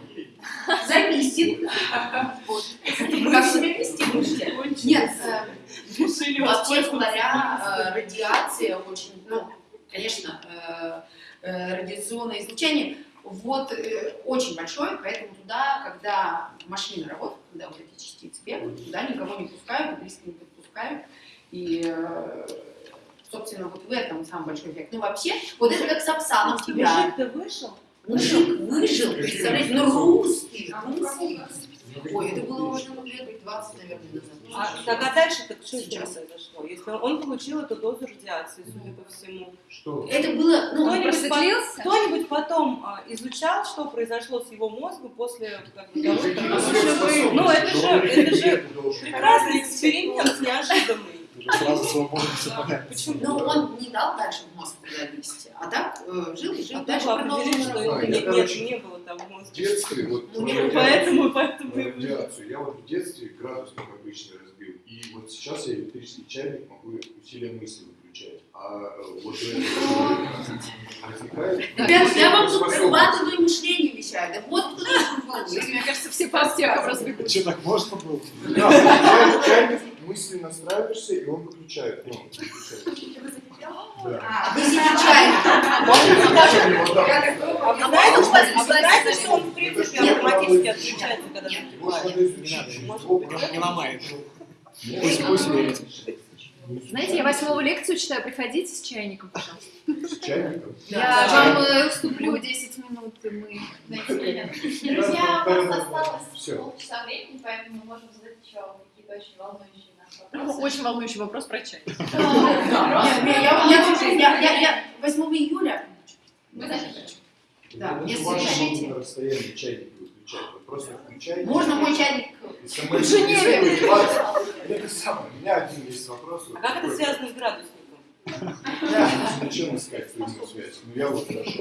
зависит. Как себя вести будете? Нет, э, вообще говоря, э, радиация очень, ну, конечно, радиационное излучение, вот э, очень большое, поэтому туда, когда машина работает, когда вот эти частицы бегают, туда никого не пускают, близко не подпускают. И, э, собственно, вот в этом самый большой эффект. Ну, вообще, вот это как Сапсанов тебя. Мужик-то вышел? Мужик выжил, представляете, ну русский, А русский. Ой, это было уже ну, лет 20, наверное, назад. А, так а дальше так что Сейчас. произошло? Если он, он получил эту дозу радиации, судя по всему. Что? Это было, ну, Кто-нибудь, по- кто-нибудь потом а, изучал, что произошло с его мозгом после как бы, того? Ну, это же, это же прекрасный эксперимент, неожиданный. Уже сразу свободно все понятно. Почему? но он не дал дальше в мозг туда лезть, а так э, жил и жил, А дальше продолжил что нет, не было там в мозге? В детстве, вот Ну, радиацию- Поэтому, поэтому радиацию. Я вот в детстве градусник обычно разбил. И вот сейчас я электрический чайник могу усилием мысли выключать. А э, вот. Ребят, я вам тут прорабатываю мышление вещаю. Да вот был. Мне кажется, все по аптекам разбегутся. Что, так можно было? Да, мысли настраиваешься, и он выключает. Ну, выключает. Да. А, вы думаю, А вы знаете, можно что, а он в принципе автоматически отключается, когда Не ломает. Знаете, я восьмую лекцию читаю, приходите с чайником, пожалуйста. С чайником? Я вам э, уступлю 10 минут, и мы... Друзья, у нас осталось полчаса времени, поэтому мы можем задать еще какие-то очень волнующие Ну. Очень волнующий вопрос про чай. Да. Не, не, я- я тоже- я- я- я 8 июля. Да, Ну, если решите. на расстоянии чайник выключать. Вы просто включаете. Можно мой чайник? Вас, Это самое. У меня один есть вопрос. А как это связано с градусником? Да. Зачем искать прямую связь? Ну я вот нашел.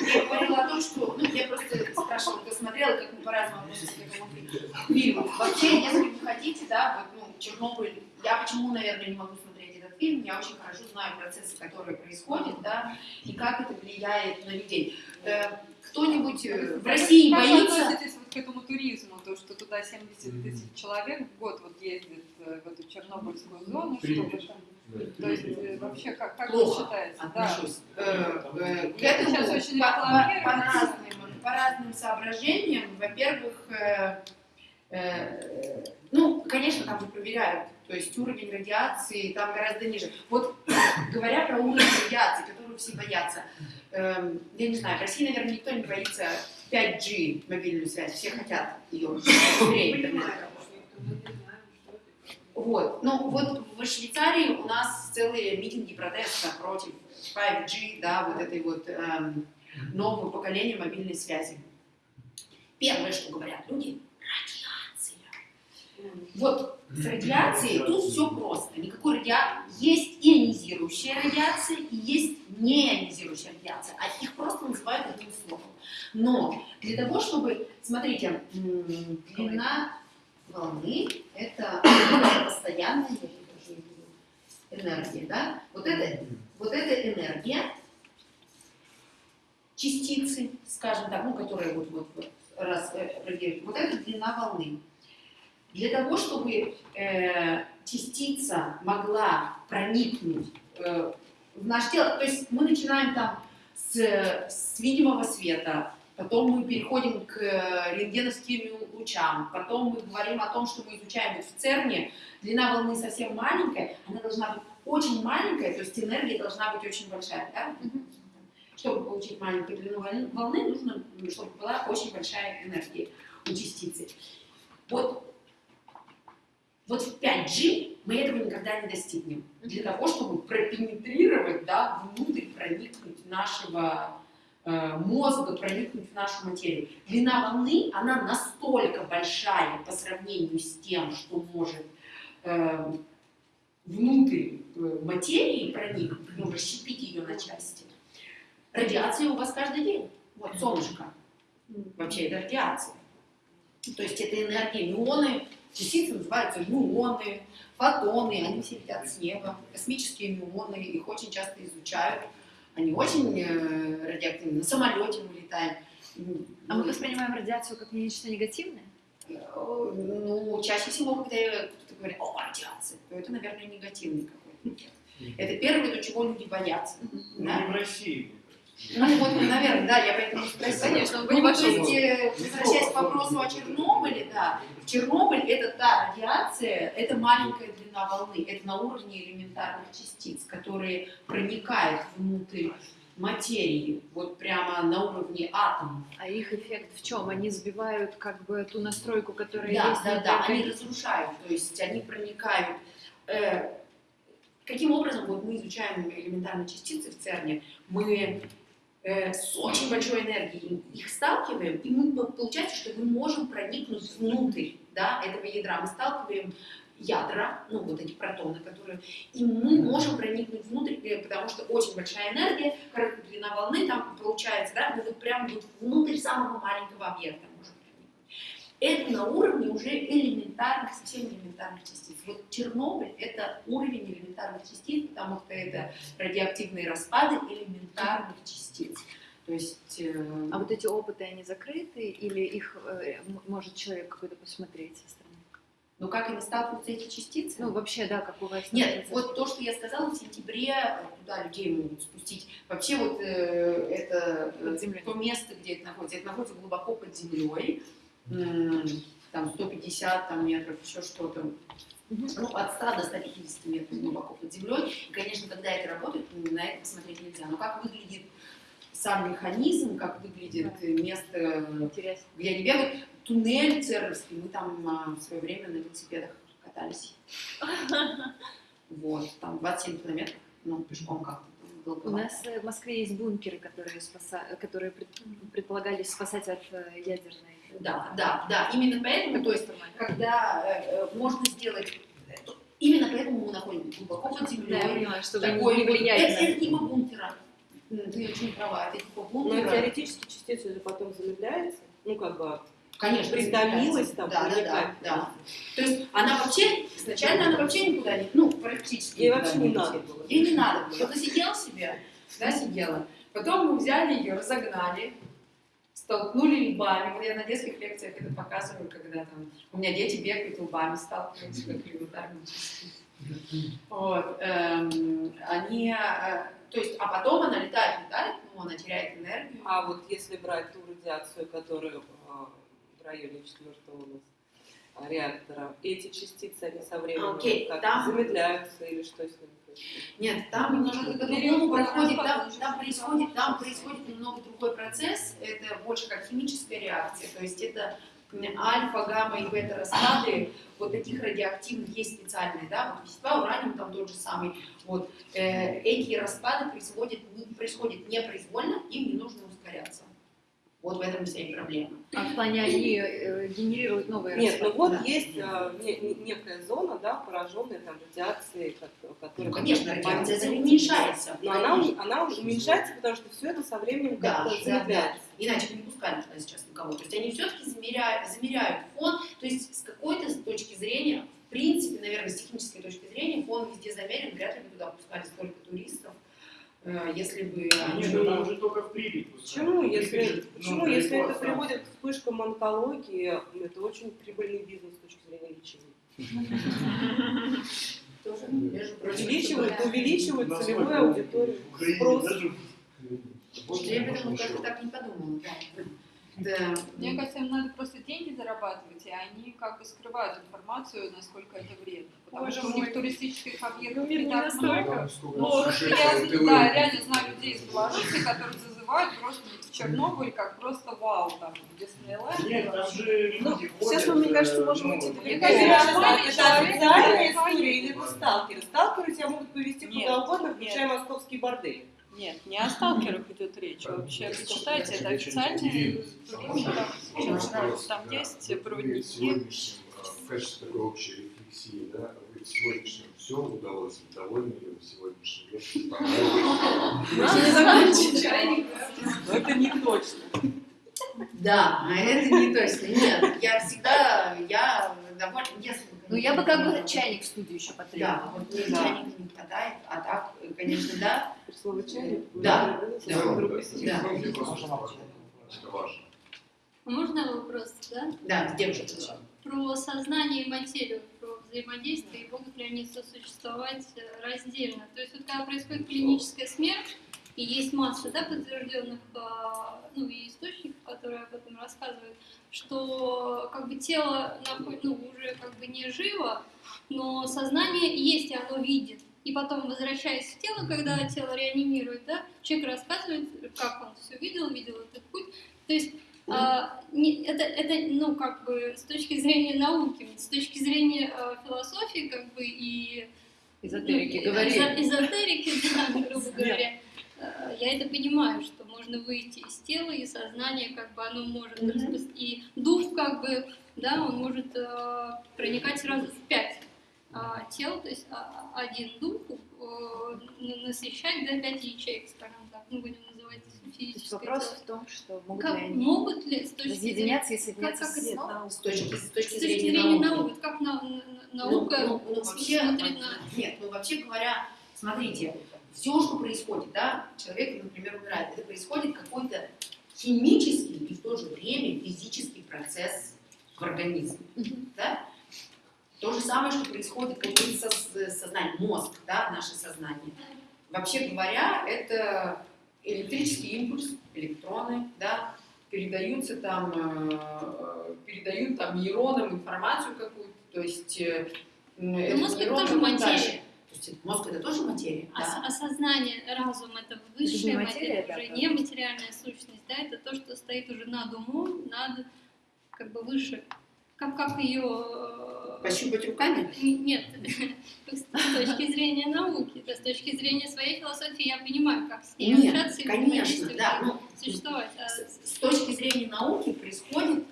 Я говорила о том, что, ну, я просто спрашивала, кто смотрел, как мы по-разному относимся к этому фильму. Вообще, если вы хотите, да, вот, ну, Чернобыль, я почему, наверное, не могу смотреть этот фильм, я очень хорошо знаю процессы, которые происходят, да, и как это влияет на людей. Э, Кто-нибудь э, в России как боится... относитесь вот к этому туризму, то, что туда 70 тысяч человек в год вот ездит э, в эту Чернобыльскую зону, чтобы там... То есть э, вообще, как, как вы Плохо считаете? Да. э, э, Это сейчас очень по, по- по разным, по разным соображениям. Во-первых, э, э, ну, конечно, там же проверяют, то есть уровень радиации там гораздо ниже. Вот говоря про уровень радиации, которого все боятся, эм, я не знаю, в России, наверное, никто не боится 5G мобильную связь, все хотят ее быстрее Вот. Ну, вот в Швейцарии у нас целые митинги протеста против 5G, да, вот этой вот эм, нового поколения мобильной связи. Первое, что говорят люди, радиация. Вот с радиацией тут все просто. Никакой радиации. Есть ионизирующая радиация и есть неионизирующая радиация. А их просто называют одним словом. Но для того, чтобы, смотрите, длина волны – это постоянная энергия, да? Вот это, вот эта энергия, частицы, скажем так, ну, которые вот, вот, вот раз, э, вот это длина волны. Для того, чтобы э, частица могла проникнуть э, в наше тело, то есть мы начинаем там с, с видимого света, потом мы переходим к э, рентгеновским лучам, потом мы говорим о том, что мы изучаем вот в ЦЕРНе, длина волны совсем маленькая, она должна быть очень маленькая, то есть энергия должна быть очень большая, да? Чтобы получить маленькую длину волны, нужно, чтобы была очень большая энергия у частицы. Вот, вот в 5G мы этого никогда не достигнем. Для того, чтобы пропенетрировать, да, внутрь проникнуть нашего мозга, проникнуть в нашу материю. Длина волны, она настолько большая по сравнению с тем, что может э, внутрь э, материи проникнуть, ну, расщепить ее на части. Радиация у вас каждый день. Вот солнышко. Вообще это радиация. То есть это энергия, мионы, частицы называются мюоны, фотоны, они все летят с неба, космические мюоны, их очень часто изучают. Они очень э, радиоактивны. На самолете мы летаем. А мы воспринимаем радиацию как нечто негативное? Э, Ну, чаще всего, когда кто-то говорит, о, радиация, то это, наверное, негативный какой-то. Это первое, до чего люди боятся. Да? в России. Ну, вот, наверное, да, я поэтому спросила. Конечно, он Ну, есть, э, возвращаясь к вопросу о Чернобыле, да, Чернобыль – это та радиация, это маленькая длина волны, это на уровне элементарных частиц, которые проникают внутрь материи, вот прямо на уровне атомов. А их эффект в чем? Они сбивают как бы ту настройку, которая Да, есть да, внутри да, они разрушают, то есть они проникают. Э, каким образом вот мы изучаем элементарные частицы в ЦЕРНе, мы э, с очень большой энергией их сталкиваем, и мы, по- получается, что мы можем проникнуть внутрь да, этого ядра. Мы сталкиваем ядра, ну вот эти протоны, которые, и мы можем проникнуть внутрь, э, потому что очень большая энергия, короткая длина волны там получается, да, мы вот прям вот внутрь самого маленького объекта. Это на уровне уже элементарных, совсем элементарных частиц. Вот Чернобыль – это уровень элементарных частиц, потому что это радиоактивные распады элементарных частиц. То есть... э, А вот эти опыты, они закрыты или их э, может человек какой-то посмотреть со стороны? Но как они сталкиваются эти частицы? Ну, вообще, да, как у вас. Нет, вот то, что я сказала, в сентябре э, туда людей могут спустить. Вообще вот э, это э, то место, где это находится, это находится глубоко под землей, там 150 там, метров, еще что-то. Ну, от 100 до 150 метров глубоко под землей. И, конечно, когда это работает, на это посмотреть нельзя. Но как выглядит сам механизм, как выглядит место, Интересно. где они бегают, туннель Церберский, мы там а, в свое время на велосипедах катались. Вот, там 27 километров, ну, пешком как-то. У нас э, в Москве есть бункеры, которые, спаса- которые пред- предполагались спасать от э, ядерной. Да, да, да, именно поэтому, то есть, когда э, э, можно сделать, именно поэтому мы находимся глубоко под Да, я землей. понимаю, чтобы Такой не влиять это, это типа бункера. Ты очень права, это типа Но бункера. теоретически частица же потом замедляется. Ну, как бы Конечно, притомилась замедляется. там, Да, да, да, да. То есть она вообще, изначально она вообще никуда не, ну, практически Ей вообще не надо было. Ей не надо было. Она сидела себе, да, сидела. Потом мы взяли ее, разогнали, столкнули лбами. Я на детских лекциях это показываю, когда там у меня дети бегают лбами, сталкиваются как элементарно. Вот, эм, они, э, то есть, а потом она летает, летает, ну, она теряет энергию. А вот если брать ту радиацию, которая а, в районе четвертого у нас реактора, эти частицы, они со временем Окей, как там- замедляются или что с ними? Нет, там немножко по-другому происходит, там, там происходит, там происходит немного другой процесс, это больше как химическая реакция, то есть это альфа, гамма и бета распады вот таких радиоактивных есть специальные, да, вот вещества, ураниум там тот же самый, вот, э, эти распады происходят, происходят непроизвольно, им не нужно ускоряться. Вот в этом вся и проблема. А в плане они э, генерируют новые Нет, ну вот да. есть а, не- не- некая зона, да, пораженная там радиацией, как- которая... Ну, конечно, радиация уменьшается. Но она, она уменьшается, потому что все это со временем Да, как-то да, да. замедляется. Иначе бы не пускали туда сейчас никого. То есть они все-таки замеряют, замеряют фон. То есть с какой-то точки зрения, в принципе, наверное, с технической точки зрения, фон везде замерен, вряд ли бы туда пускали столько туристов, э, если бы они... Нет, ну там уже только в Припять Почему, если, же, ну, почему, если это приводит к вспышкам онкологии, это очень прибыльный бизнес с точки зрения лечения. Увеличивает, Насколько целевую аудиторию. Спрос. я этом как-то так не подумала. Да. Да. Мне кажется, им надо просто деньги зарабатывать, и они как бы скрывают информацию, насколько это вредно. Потому Боже что у мой. них туристических объектов Ну, не не так много. сколько Ну, я, да, реально знаю людей из Беларуси, которые зазывают просто в Чернобыль как просто вау, там, Диснейленд. Нет, там же люди Ну, ходят, сейчас мы, мне кажется, э, можем ну, уйти Мне далеко. кажется, Это официальная история или вы сталкеры? Сталкеры тебя могут повести Нет, куда угодно, включая московский бордель. Нет, не о сталкерах идет речь. Вообще, почитайте, это официальный туризм. Там, есть проводники. В качестве такой общей рефлексии, да, вы в сегодняшнем все удалось, вы довольны ли вы сегодняшнем лекции, понравилось? Мы не закончим чайник. Но это не точно. Да, а это не точно. Нет, я всегда, я довольна, если бы... Ну, я бы как бы чайник в студию еще Да, потребовала. вот Да. чайника не хватает, а так, конечно, да. Слово чайник. Да. Да, Да. А Можно вопрос, да? Да, девушка. Про сознание и материю, про взаимодействие, и могут ли они сосуществовать э, раздельно. То есть вот когда происходит клиническая смерть, и есть масса да, подтвержденных а, ну, и источников, которые об этом рассказывают, что как бы тело ну, уже как бы не живо, но сознание есть, и оно видит. И потом, возвращаясь в тело, когда тело реанимирует, да, человек рассказывает, как он все видел, видел этот путь. То есть а, не- это, это, ну, как бы, с точки зрения науки, с точки зрения э, философии, как бы, и... Эзотерики, ну, говори. эзо- Эзотерики, да, грубо говоря. Э, Я это понимаю, что можно выйти из тела, и сознание, как бы, оно может Мгм. распро- И дух, как бы, да, он может э, проникать сразу в пять а, тел, то есть а, один дух э, на- насыщать, да, пять ячеек, скажем так, ну, будем называть физическое вопрос тело. в том, что могут Как ли они могут ли с точки разъединяться и соединяться как с это снова? С точки, с точки с точки зрения зрения науки. науки, как на- на- наука Ну, ну, ну, вообще, смотрит на... Нет, ну вообще говоря, смотрите, все, что происходит, да, человек, например, умирает, это происходит какой-то химический и в то же время физический процесс в организме, да? То же самое, что происходит как бы со, сознанием, мозг, да, наше сознание. Вообще говоря, это электрический импульс, электроны, да, передаются там, э, передают там нейронам информацию какую-то, то есть э, этот мозг это тоже материя. Есть мозг это тоже материя, Ос- да. Осознание, разум это Это высшая не материя, материя, да, уже да. не материальная сущность, да, это то, что стоит уже над умом, над как бы выше, как, как ее Пощупать руками? нет, с точки зрения науки, да, с точки зрения своей философии я понимаю, как с ней общаться и конечно, да. Ну, существовать. А с, с точки зрения науки происходит,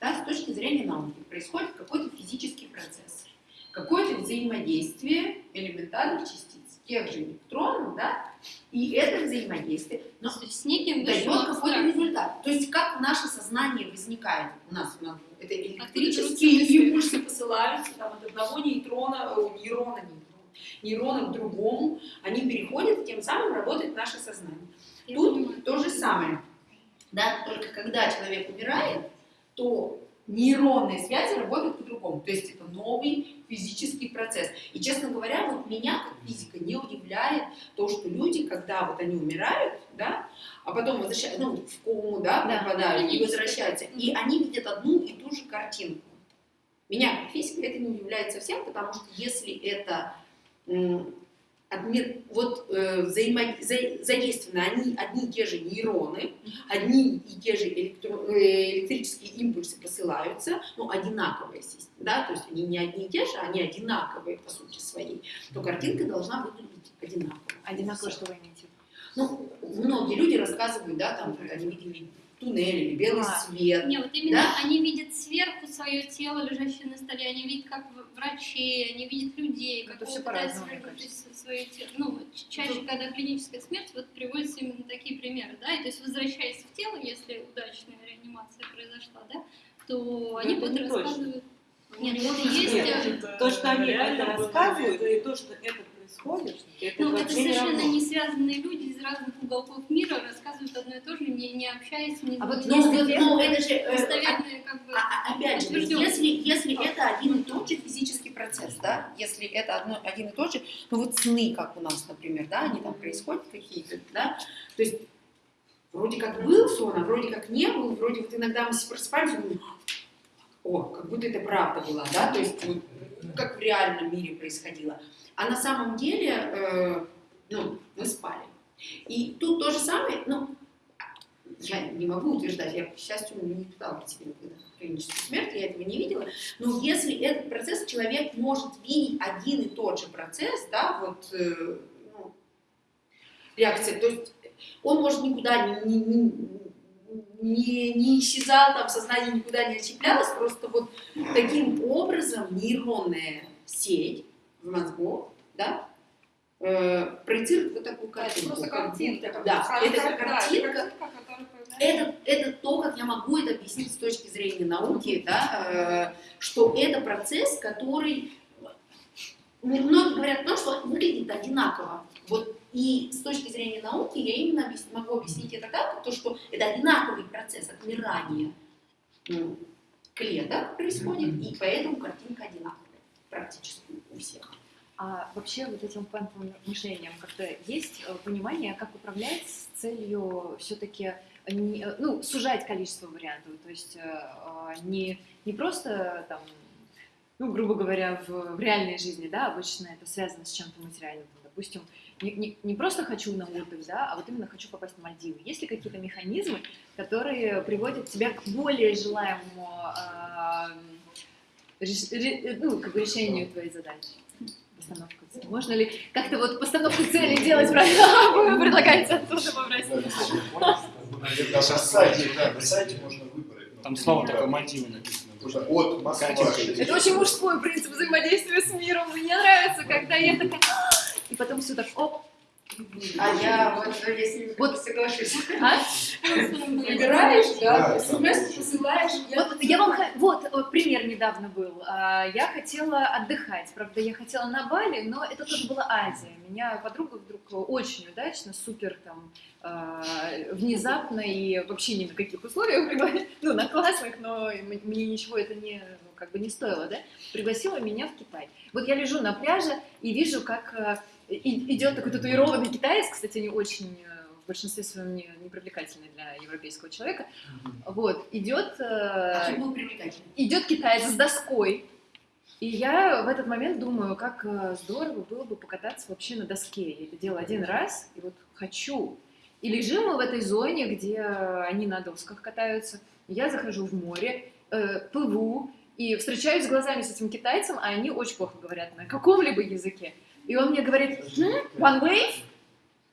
да, с точки зрения науки происходит какой-то физический процесс, какое-то взаимодействие элементарных частиц, тех же электронов, да, и это взаимодействие но с, неким дает какой-то результат. То есть как наше сознание возникает у нас, у нас это электрические импульсы посылаются там, от одного нейтрона, о, нейрона, нейрона, к другому, они переходят, тем самым работает наше сознание. Я Тут понимаю. то же самое. Да, только когда человек умирает, то нейронные связи работают по-другому. То есть это новый физический процесс. И, честно говоря, вот меня, как физика, не удивляет то, что люди, когда вот они умирают, да, а потом возвращаются, ну, в кому, да, Да. попадают и возвращаются, и они видят одну и ту же картинку. Меня, как физика, это не удивляет совсем, потому что если это м, обмен- вот э, взаимо- за- задействованы они, одни и те же нейроны, одни и те же электро- э, электрические импульсы посылаются, ну, одинаковые, естественно, да, то есть они не одни и те же, они одинаковые по сути своей, то картинка должна выглядеть одинаково. Одинаково, что вы имеете? Ну, многие люди рассказывают, да, там, они видели туннель или белый А. свет. Не, вот именно Да? они видят сверху свое тело, лежащее на столе, они видят как врачей, они видят людей, Это как пытается мне выпустить свое тело. Ну, чаще, когда клиническая смерть, вот приводятся именно такие примеры, да, и то есть возвращаясь в тело, если удачная реанимация произошла, да, то они это будут не точно. рассказывать. Нет, это есть. Нет, э, То, что они это рассказывают, это- и то, что это происходит, это Ну, это не совершенно не связанные люди из разных уголков мира рассказывают одно и то же, не, не общаясь, не А вот Ну, ну, это же, э, достоверные как бы... А- а- Опять же, если, если это один и тот же физический процесс, да, если это одно, один и тот же, ну вот сны, как у нас, например, да, они там происходят какие-то, да, то есть вроде как был сон, а вроде как не был, вроде вот иногда мы просыпаемся и думаем, о, как будто это правда была, да, то есть вот, как в реальном мире происходило. А на самом деле, э, ну, мы спали. И тут то же самое, ну, я не могу утверждать, я, к счастью, не пыталась при себе никогда клиническую смерть, я этого не видела, но если этот процесс человек может видеть один и тот же процесс, да, вот, э, ну, реакция, то есть он может никуда не, не, не, не исчезал, там, сознание никуда не отщеплялось, просто вот таким образом нейронная сеть в мозгу, да, э, проецирует вот такую Это картинку. просто картинка. Да, Как- это как- да, картинка, появляется. это, это то, как я могу это объяснить с точки зрения науки, да, э, что это процесс, который ну, многие говорят о том, что он выглядит одинаково. Вот и с точки зрения науки я именно объяс- могу объяснить это так, то, что это одинаковый процесс отмирания клеток происходит, и поэтому картинка одинаковая практически у всех. А вообще вот этим квантовым мышлением как-то есть э, понимание, как управлять с целью все-таки ну, сужать количество вариантов, то есть э, э, не, не просто там, ну, грубо говоря, в, в реальной жизни, да, обычно это связано с чем-то материальным, там, допустим, не, не, не просто хочу на отдых, да, а вот именно хочу попасть на Мальдивы. Есть ли какие-то механизмы, которые приводят тебя к более желаемому а, реш- ре- ну, как бы решению твоей задачи? Постановка цели. Можно ли как-то вот постановку цели делать правильно? Вы предлагаете оттуда побрать? На сайте, да, на сайте можно выбрать. Там снова да, такое Мальдивы написано. От Москвы. Это очень мужской принцип взаимодействия с миром. Мне нравится, когда я такая... «А!» И потом все так, оп, А я вот, если Вот. вот соглашусь. а? Выбираешь, да, смс посылаешь. Вот я вам вот э, пример недавно был. А, Я хотела отдыхать, правда, я хотела на Бали, но это тоже была Азия. Меня подруга вдруг очень удачно, супер там а, внезапно и вообще ни на каких условиях ну на классных, но мне ничего это не как бы не стоило, да, пригласила меня в Китай. Вот я лежу на пляже и вижу, как э, и- идет такой татуированный китаец, кстати, они очень э, в большинстве своем не, не привлекательны для европейского человека. Вот, идет, А э, был привлекательный? идет китаец с доской. И я в этот момент думаю, как э, здорово было бы покататься вообще на доске. Я это делала один раз, и вот хочу. И лежим мы в этой зоне, где они на досках катаются. Я захожу в море, э, плыву, и встречаюсь глазами с этим китайцем, а они очень плохо говорят на каком-либо языке. И он мне говорит, «М, one wave?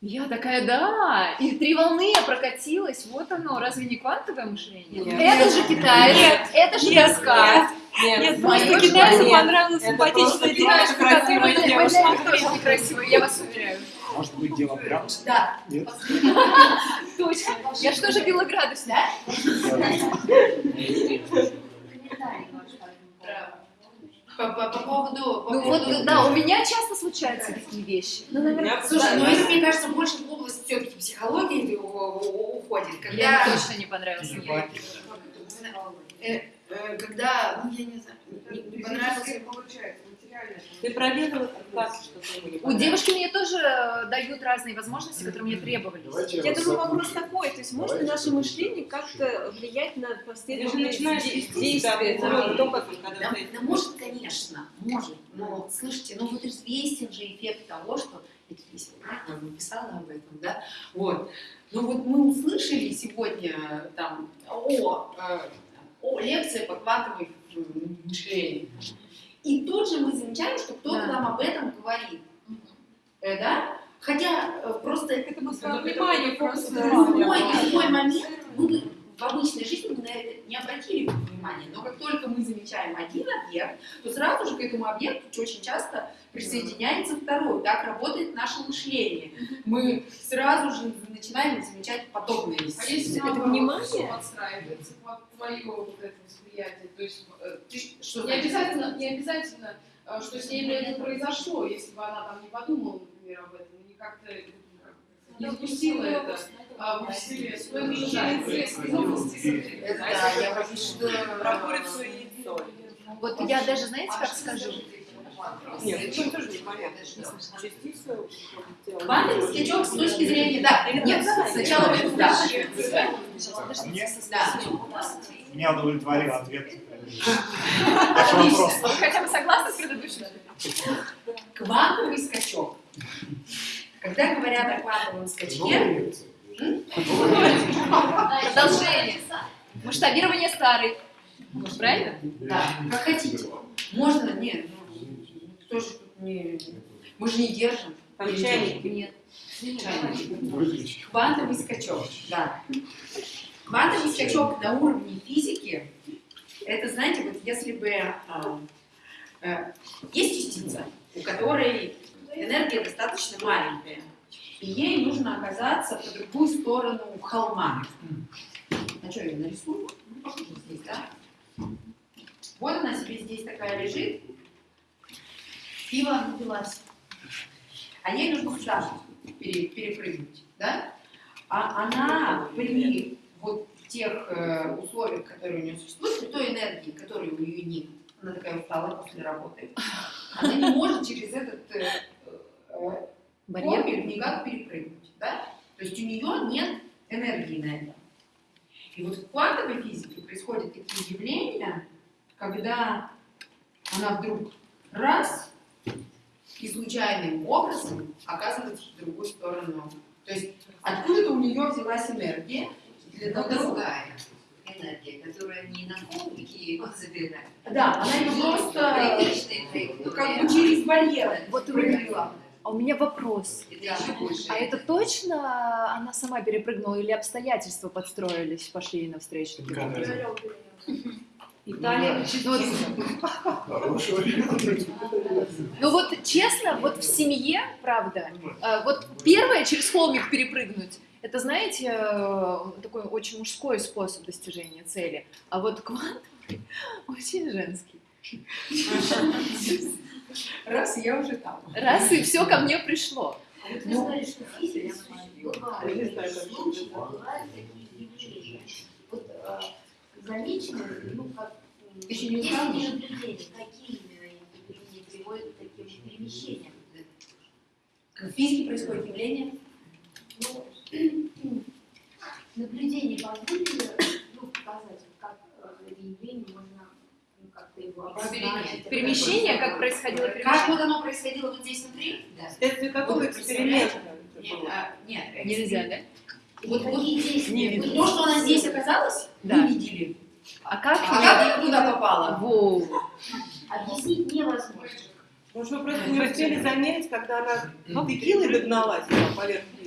Я такая, да, и три волны я прокатилась, вот оно, разве не квантовое мышление? Нет. Это же китаец, это же доска. Нет, Нет, просто китайцу нет. понравилась симпатичная девушка, которая. Очень красивая, я вас уверяю. Может быть, дело в градусе? Да, Нет? Точно. Я что же пила градус? да? По, по- по поводу... по Ну поводу- вот, да, у меня часто случаются такие вещи. Ну, наверное, Я Слушай, ну Да, это, мне кажется, больше в область все-таки психологии уходит. я Когда, точно не понравился. мне. э, когда, ну я не знаю, не, не понравился... Получается. Ты проверила что ты У девушки мне тоже э, дают разные возможности, которые мне требовались. Давайте Я думаю, вопрос такой, то есть может ли наше мышление как-то влиять на последующие действия? да? может, конечно, может. Но, слышите, ну вот известен же эффект того, что... Это правильно? Я написала об этом, да? Вот. Ну вот мы услышали сегодня там о, э, о лекции по квантовой мышлению. И тут же мы замечаем, что кто-то Да. нам об этом говорит. Э, да? Хотя э, просто Это Это мы бы в обычной жизни мы на это не обратили бы внимания. Но как только мы замечаем один объект, то сразу же к этому объекту очень часто присоединяется второй. Так работает наше мышление. Мы сразу же начинаем замечать подобные А если. Это наоборот, внимание? подстраивается под твое вот это восприятие, то есть э, ты Что не обязательно, не обязательно, э, что с ней это произошло, если бы она там не подумала, например, об этом, и не как-то не запустила это а, в вселенную. Ну, да, я боюсь, что... Про курицу и яйцо. Вот я даже, знаете, как скажу? Нет, это тоже непонятно. Скачок с точки зрения... Да, нет, сначала вы... Да. А мне, Да. меня удовлетворил ответ. Вопрос. Вы хотя бы согласны с предыдущим? Квантовый скачок. Когда говорят о квантовом скачке. Продолжение. Масштабирование старой. Правильно? Да, как хотите. Можно, нет, ну, кто же тут не... Мы же не держим. Там Или чайники. Нет. Квантовый скачок, да. Квантовый скачок на уровне физики, это, знаете, вот если бы а, э, есть частица, у которой энергия достаточно маленькая, и ей нужно оказаться по другую сторону холма. А что, я нарисую? Ну, похоже, здесь, да? Вот она себе здесь такая лежит, пиво напилась. А ей нужно сюда пере- перепрыгнуть, да? А она при вот тех э, условиях, которые у нее существуют, при той энергии, которой у нее нет, она такая усталая после работы, она не может через этот э, э, Барьер. барьер никак перепрыгнуть, да? То есть у нее нет энергии на это. И вот в квантовой физике происходят такие явления, когда она вдруг раз и случайным образом оказывается в другую сторону. То есть откуда-то у нее взялась энергия Но другая энергия, которая не на кубике его забирает. Да, она ее просто как бы через барьеры Вот прыгнула. А у меня вопрос. А это точно она сама перепрыгнула или обстоятельства подстроились, пошли ей навстречу? Италия. Хороший вариант. Ну вот честно, вот в семье, правда, э, вот первое через холмик перепрыгнуть, это, знаете, э, такой очень мужской способ достижения цели. А вот квантовый очень женский. Раз, и я уже там. Раз и все ко мне пришло. А вот вы знали, что бывают такие явления. Вот э, замечено, ну, как еще не наблюдения, какие именно наблюдения приводят к таким перемещениям? В физике происходит явление. Ну, наблюдение позволили ну, показать, как э, это явление можно как-то его обозначить. Перемещение, как происходило Как перемещение? вот оно происходило вот здесь внутри? Да. Вследствие какого эксперимента? это Нет, а, нет, Нельзя, да? Вот, вот Какие действия вот то, что она здесь оказалась, Да. мы видели. А как? А как она туда попала? Во. Объяснить невозможно. Может, вы просто не успели заметить, когда она ну, текилой догналась нее?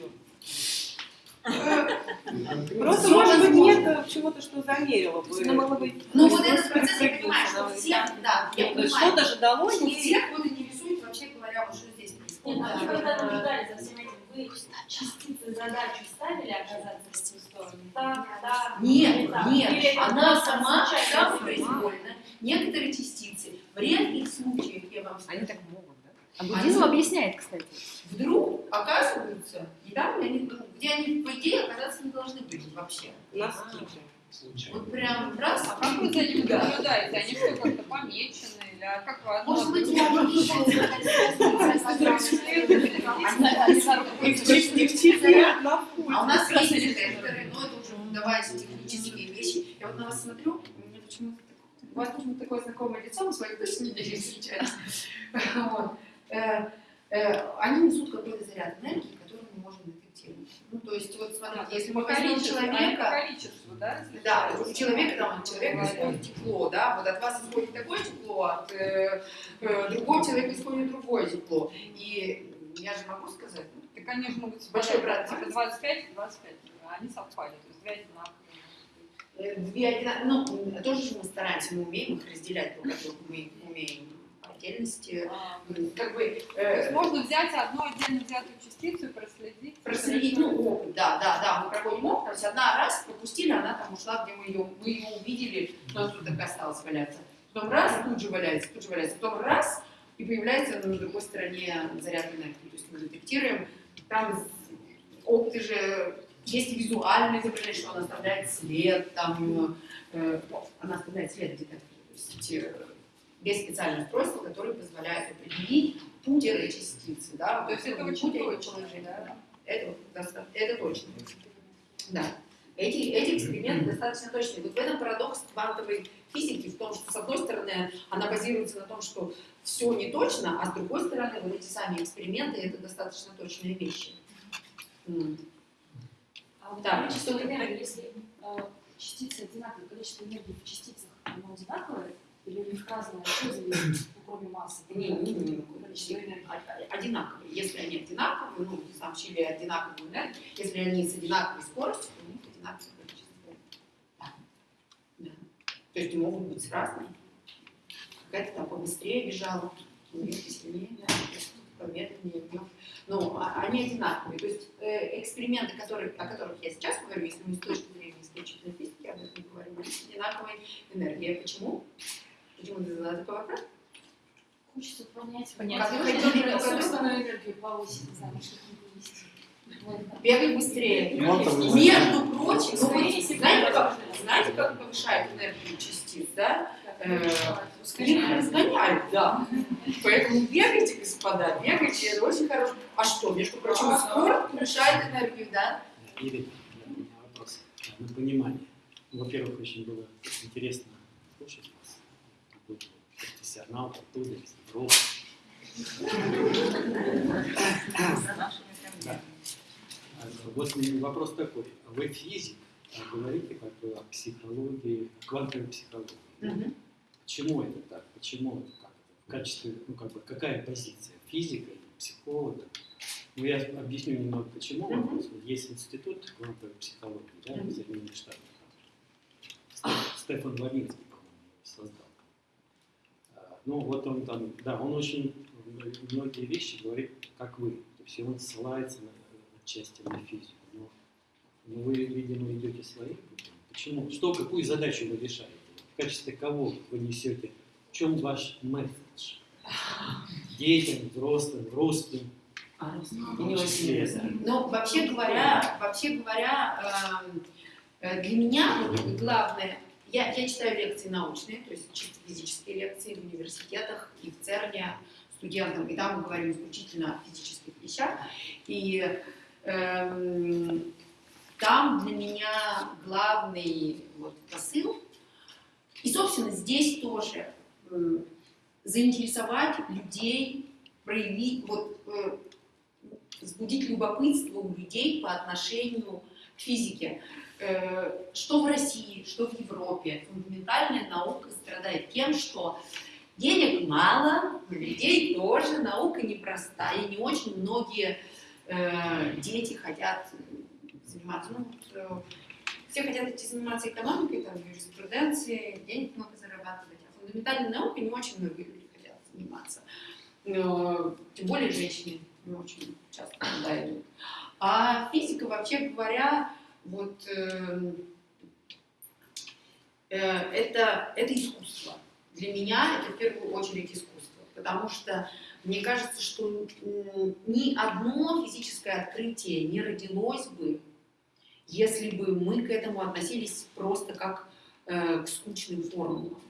Просто, может быть, нет чего-то, что замерило бы. Ну вот этот процесс, я понимаю, что всех, да, я понимаю, что-то же дало что ей... всех вот интересует, вообще говоря, вот что здесь происходит. Нет, а вы когда наблюдали за всем этим, вы частицы задачу ставили оказаться в ту сторону? Так. Нет, так? нет, это она сама случайно? самопроизвольно. Некоторые частицы в редких случаях, я вам скажу, Они так могут? А буддизм объясняет, кстати. вдруг оказываются, и там, где они, где они, по идее, оказаться не должны быть вообще. Носки. Случайно. Вот прям раз, А как вы за ними Да. наблюдаете? Они что, как-то помечены? Или а как вы одно Может быть, другого? А у нас есть детекторы, но это уже удаваясь технические вещи. Я вот на вас смотрю, у меня почему-то у вас почему-то такое знакомое лицо, мы с вами точно не сейчас. Вот. Э, э, Они несут какой-то заряд энергии, который мы можем детектировать. Ну, то есть, вот смотрите, если мы возьмем а человека, количеству, да? да, у человека там от человека исходит тепло, да, вот от вас исходит такое тепло, от э, э, другого человека исходит другое тепло. И я же могу сказать, ну, Так они же могут Большой брат. типа 25 и 25, а они совпали, то есть две одинаковые. Э, Две одина- ну, тоже же мы стараемся, мы умеем их разделять друг от друга, мы умеем отдельности, А, как бы То есть э, можно взять одну отдельно взятую частицу и проследить. проследить, ну, опыт, да, да, да, мы проходим опыт, то есть одна раз пропустили, она там ушла, где мы ее, мы ее увидели, но она тут так и осталась валяться. Потом раз, тут же валяется, тут же валяется, потом раз, и появляется на другой стороне заряд энергии, то есть мы детектируем, там опыты же есть и визуальное изображение, что она оставляет след, там, э, она оставляет след детекторе. То есть э, есть специальное устройство, которое позволяет определить путь этой частицы. Да, То есть это очень точно, да? Это, это точно. Да. Эти, эти эксперименты достаточно точные. Вот в этом парадокс квантовой физики, в том, что с одной стороны она базируется на том, что все не точно, а с другой стороны вот эти сами эксперименты это достаточно точные вещи. А вот Да. количество энергии, если э, частицы одинаковые, количество энергии в частицах, оно одинаковое? Или у них зависит, ну, кроме массы? Не, не, не, энергии. Одинаковые. Если они одинаковые, ну, сообщили одинаковую энергию, если они с одинаковой скоростью, то у них одинаковое количество. Да. Да. То есть могут быть разные. Какая-то там побыстрее бежала, них посильнее, да, помедленнее. Но они одинаковые. То есть э, эксперименты, которые, о которых я сейчас говорю, если мы с точки зрения исключительной физики об этом говорим, одинаковой энергией. Почему? Почему ты задала такой вопрос? Хочется понять, Понять. как хотели собственную энергию повысить, вывести. Вот. Бегай быстрее. Квантовый Между прочим, ну, Скорее знаете, как, знаете, как повышает энергию частиц, да? Э, Их разгоняют, да. Поэтому бегайте, господа, бегайте, это очень хорошо. А что, между прочим, спорт повышает энергию, да? Ирина, у меня вопрос на понимание. Ну, Во-первых, очень было интересно слушать профессионал, оттуда, из Европы. Да. Вот мне вопрос такой. Вы физик, а говорите как бы о психологии, квантовой психологии. Почему это так? Почему это так? В качестве, ну как бы, какая позиция? Физика или психолога? Ну, я объясню немного, почему есть институт квантовой психологии, да, в Соединенных Штатах. Стефан Вавинский, по-моему, создал. Ну, вот он там, да, он очень многие вещи говорит, как вы. То есть он ссылается на, отчасти на физику. Но, но вы, видимо, идете своим путем. Почему? Что, какую задачу вы решаете? В качестве кого вы несете? В чем ваш месседж? Детям, взрослым, русским? том числе, да. Ну, вообще говоря, вообще говоря, эм, э, для меня вот главное, я, я читаю лекции научные, то есть чисто физические лекции в университетах и в ЦЕРНе студентам, и там мы говорим исключительно о физических вещах. И эм, там для меня главный вот, посыл, и, собственно, здесь тоже э, заинтересовать людей, проявить, вот, э, взбудить любопытство у людей по отношению к физике. Э, что в России, что в Европе. Фундаментальная наука страдает тем, что денег мало, людей тоже, наука непростая, не очень многие э, дети хотят заниматься, ну, вот, э, все хотят идти заниматься экономикой, там, юриспруденцией, денег много зарабатывать, а фундаментальной наукой не очень многие люди хотят заниматься. Но, тем более женщины не очень часто туда идут. А физика, вообще говоря, вот э, э, это, это искусство. Для меня это в первую очередь искусство, потому что мне кажется, что ни одно физическое открытие не родилось бы, если бы мы к этому относились просто как э, к скучным формулам.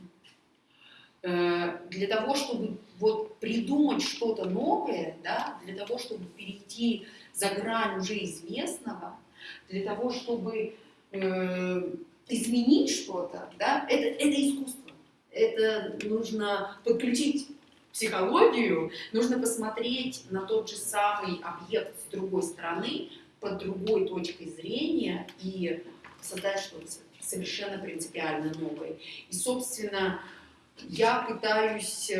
Э, для того, чтобы вот придумать что-то новое, да, для того, чтобы перейти за грань уже известного, для того, чтобы э, изменить что-то, да, это, это искусство. Это нужно подключить психологию, нужно посмотреть на тот же самый объект с другой стороны, под другой точкой зрения и создать что-то совершенно принципиально новое. И, собственно, я пытаюсь...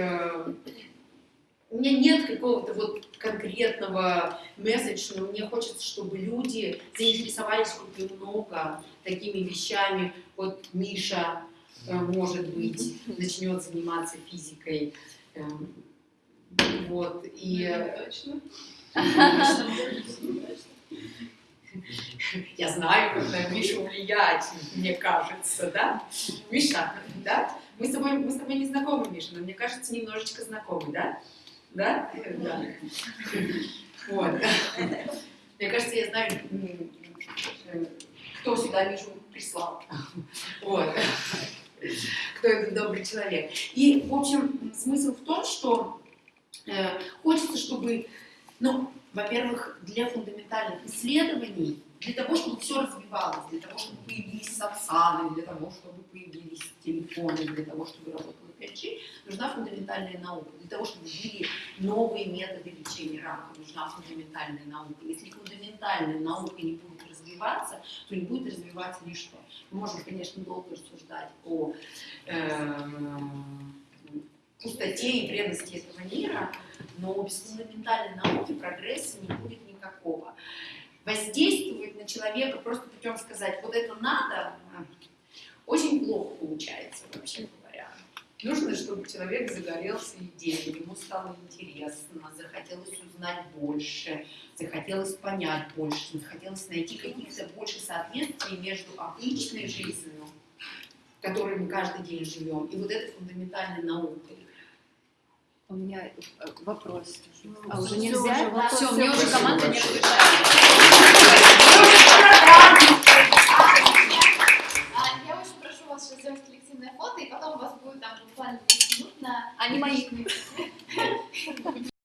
Э, у меня нет какого-то вот конкретного месседжа, но мне хочется, чтобы люди заинтересовались хоть немного такими вещами. Вот Миша, э, может быть, начнет заниматься физикой. Эм, вот, и... Точно. Я знаю, как на Мишу влиять, мне кажется, да? Миша, да? Мы с тобой, мы с тобой не знакомы, Миша, но мне кажется, немножечко знакомы, да? Да? Да. Вот. Мне кажется, я знаю, кто сюда Мишу прислал. Вот. Кто этот добрый человек. И, в общем, смысл в том, что э, хочется, чтобы, ну, во-первых, для фундаментальных исследований, для того, чтобы все развивалось, для того, чтобы появились сапсаны, для того, чтобы появились телефоны, для того, чтобы работала 5G, нужна фундаментальная наука. Для того, чтобы были новые методы лечения рака, нужна фундаментальная наука. Если фундаментальная наука не будет развиваться, то не будет развиваться ничто. Мы можем, конечно, долго рассуждать о э, пустоте и бренности этого мира, но без фундаментальной науки прогресса не будет никакого. Воздействовать на человека просто путем сказать, вот это надо, очень плохо получается, вообще. Нужно, чтобы человек загорелся идеей, ему стало интересно, захотелось узнать больше, захотелось понять больше, захотелось найти каких-то больше соответствий между обычной жизнью, в которой мы каждый день живем, и вот этой фундаментальной наукой. У меня э, вопрос. А всё, уже всё, нельзя? уже вопрос. Все, мне уже команда не большое. А, Я очень прошу вас сейчас сделать коллективное фото, и потом у вас будет там буквально 10 минут на... Они мои.